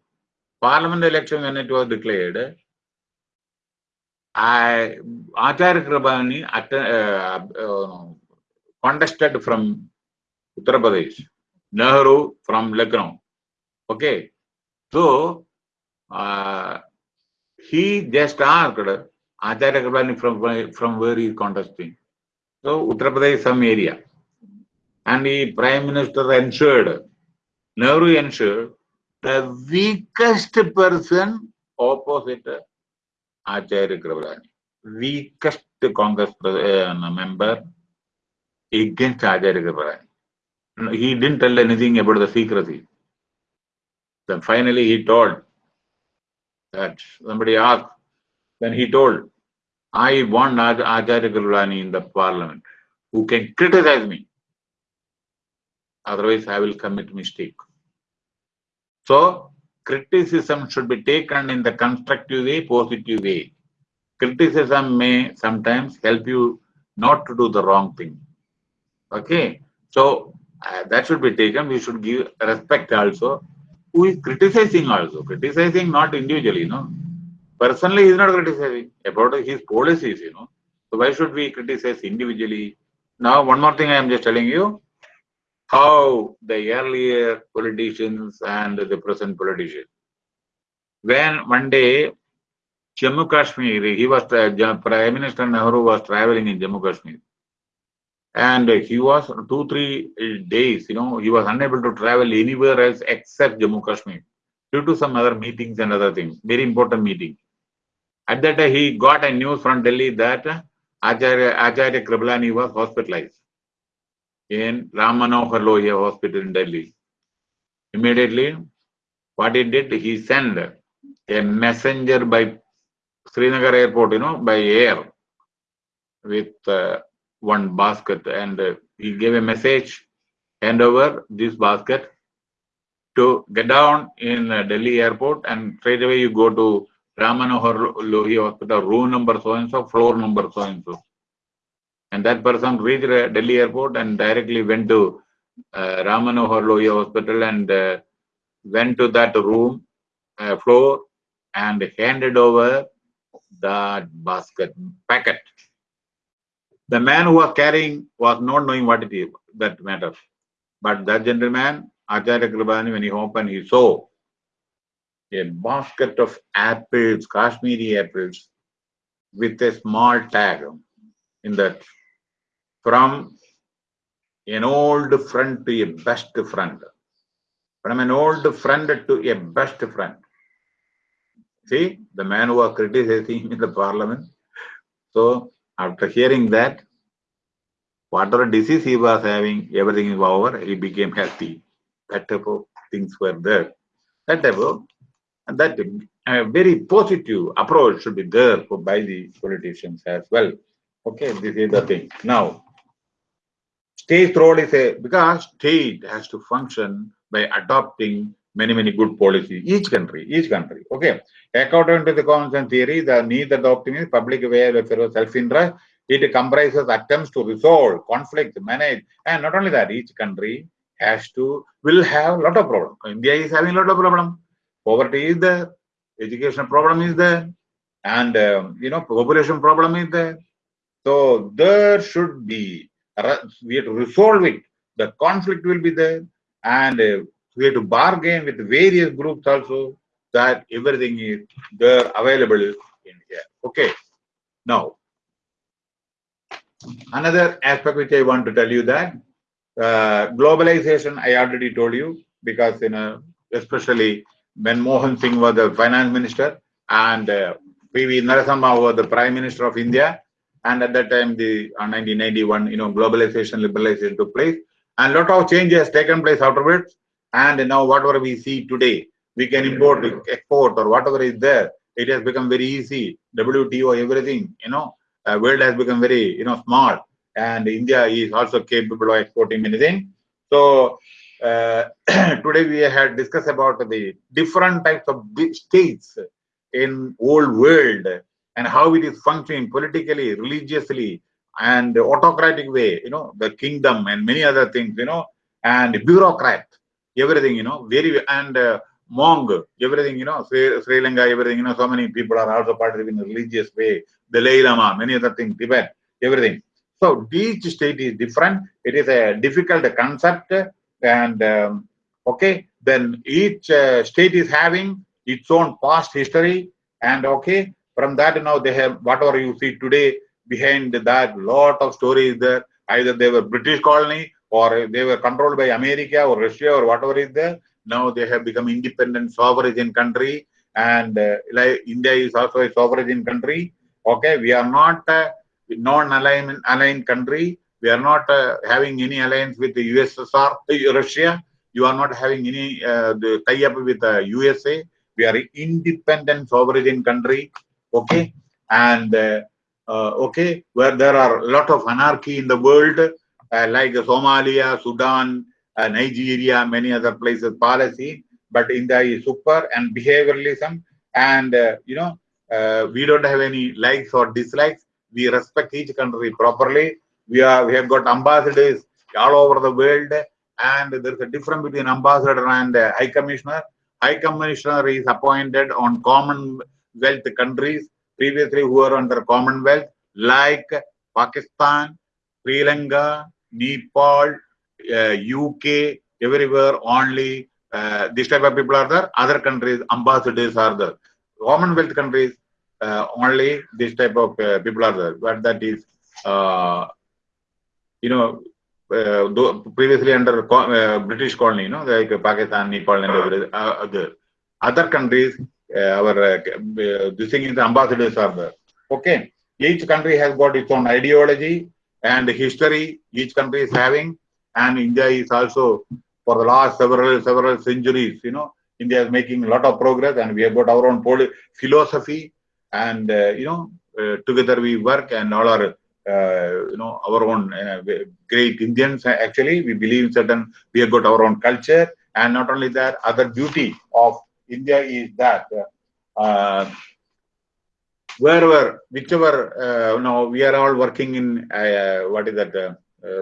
Parliament election when it was declared, I Acharya Kribani att- uh, uh, contested from Uttar Pradesh, Nehru from Lucknow. Okay, so uh, he just asked Acharya Kribani from from where he is contesting. So Uttar Pradesh some area. And the Prime Minister ensured, Nehru ensured, the weakest person opposite Acharya Kripalani. Weakest Congress uh, member against Acharya Kripalani. He didn't tell anything about the secrecy. Then finally he told that somebody asked, then he told, I want Acharya Kripalani in the parliament who can criticize me. Otherwise, I will commit mistake. So, criticism should be taken in the constructive way, positive way. Criticism may sometimes help you not to do the wrong thing. Okay, so uh, that should be taken. We should give respect also. Who is criticizing also? Criticizing not individually, know. Personally, he is not criticizing about his policies, you know. So why should we criticize individually? Now, one more thing I am just telling you how the earlier politicians and the present politicians. When one day Jammu Kashmir, he was Prime Minister Nehru was traveling in Jammu Kashmir. And he was two, three days, you know, he was unable to travel anywhere else except Jammu Kashmir due to some other meetings and other things, very important meeting. At that time, he got a news from Delhi that Acharya, Acharya Kripalani was hospitalized in Ram Manohar Lohia Hospital in Delhi. Immediately, what he did, he sent a messenger by Srinagar airport, you know, by air with uh, one basket and uh, he gave a message, hand over this basket to get down in uh, Delhi airport and straight away you go to Ram Manohar Lohia Hospital, room number so and so, floor number so and so. And that person reached Delhi airport and directly went to uh, Ram Lohia Hospital and uh, went to that room, uh, floor, and handed over that basket packet. The man who was carrying was not knowing what it is, that matter. But that gentleman, Acharya Kripalani, when he opened, he saw a basket of apples, Kashmiri apples, with a small tag in that from an old friend to a best friend. From an old friend to a best friend. See, the man who was criticizing in the parliament. So, after hearing that, whatever disease he was having, everything is over, he became healthy. That type of things were there. That type of, and that a very positive approach should be there for by the politicians as well. Okay, this is the thing. Now, State role is a because state has to function by adopting many many good policies. Each country, each country. Okay, according to the common theory, the need adopting is public welfare self-interest. It comprises attempts to resolve conflict, manage, and not only that, each country has to will have a lot of problems. India is having a lot of problems. Poverty is there, education problem is there, and um, you know population problem is there. So there should be we have to resolve it. The conflict will be there, and uh, we have to bargain with various groups also that everything is there available in here. Okay. Now, another aspect which I want to tell you that uh, globalization, I already told you because you know, especially when Mohan Singh was the finance minister and uh, P.V. Narasimha was the prime minister of India, and at that time, the uh, 1991, you know, globalization, liberalization took place, and a lot of change has taken place afterwards. And now, whatever we see today, we can import, export, or whatever is there. It has become very easy. WTO, everything, you know, uh, world has become very, you know, small, and India is also capable of exporting many things. So uh, today we had discussed about the different types of states in old world and how it is functioning politically, religiously, and autocratic way, you know, the kingdom and many other things, you know, and bureaucrat, everything, you know, very, and uh, Hmong, everything, you know, Sri, Sri, Lanka, everything, you know, so many people are also participating in religious way, the Dalai Lama, many other things, Tibet, everything. So each state is different. It is a difficult concept and um, okay, then each uh, state is having its own past history and okay, from that now they have whatever you see today, behind that, lot of stories there. Either they were British colony or they were controlled by America or Russia or whatever is there. Now they have become independent sovereign country and uh, like India is also a sovereign country. Okay, we are not a non-aligned aligned country. We are not uh, having any alliance with the USSR, Russia. You are not having any uh, tie-up with the USA. We are independent sovereign country. Okay, and uh, okay, where there are a lot of anarchy in the world, like Somalia, Sudan, Nigeria, many other places, policy. But India is super and behavioralism, and you know uh, we don't have any likes or dislikes. We respect each country properly. We are we have got ambassadors all over the world, and there's a difference between ambassador and high commissioner. High commissioner is appointed on Commonwealth countries previously who were under Commonwealth, like Pakistan, Sri Lanka, Nepal, uh, UK, everywhere only uh, this type of people are there. Other countries, ambassadors are there. Commonwealth countries, uh, only this type of uh, people are there. But that is, uh, you know, uh, previously under British colony, you know, like Pakistan, Nepal, and other other countries, our this thing is ambassadors are there. Okay, each country has got its own ideology and history. Each country is having and India is also for the last several several centuries, you know, India is making a lot of progress, and we have got our own philosophy, and uh, you know, uh, together we work, and all our uh, you know our own uh, great Indians. Actually, we believe in certain. We have got our own culture, and not only that, other beauty of India is that. Uh, wherever, whichever, uh, you know, we are all working in what is that?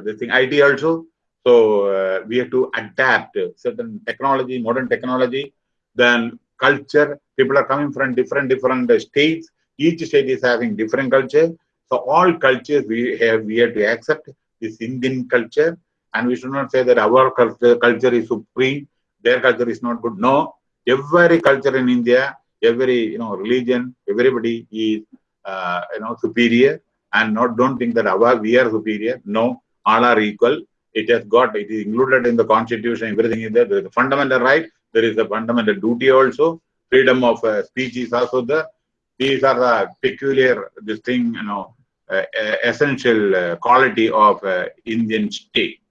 this thing IT also so uh, we have to adapt certain technology, modern technology, then culture. People are coming from different different states. Each state is having different culture. So all cultures we have we have to accept this Indian culture, and we should not say that our culture, culture is supreme, their culture is not good. No, every culture in India, every you know religion, everybody is uh, you know superior, and not don't think that our we are superior. No, all are equal it has got, it is included in the constitution, everything is there. There is a fundamental right, there is a fundamental duty also. Freedom of uh, speech is also there. These are the peculiar, this thing, you know, essential uh, quality of uh, Indian state.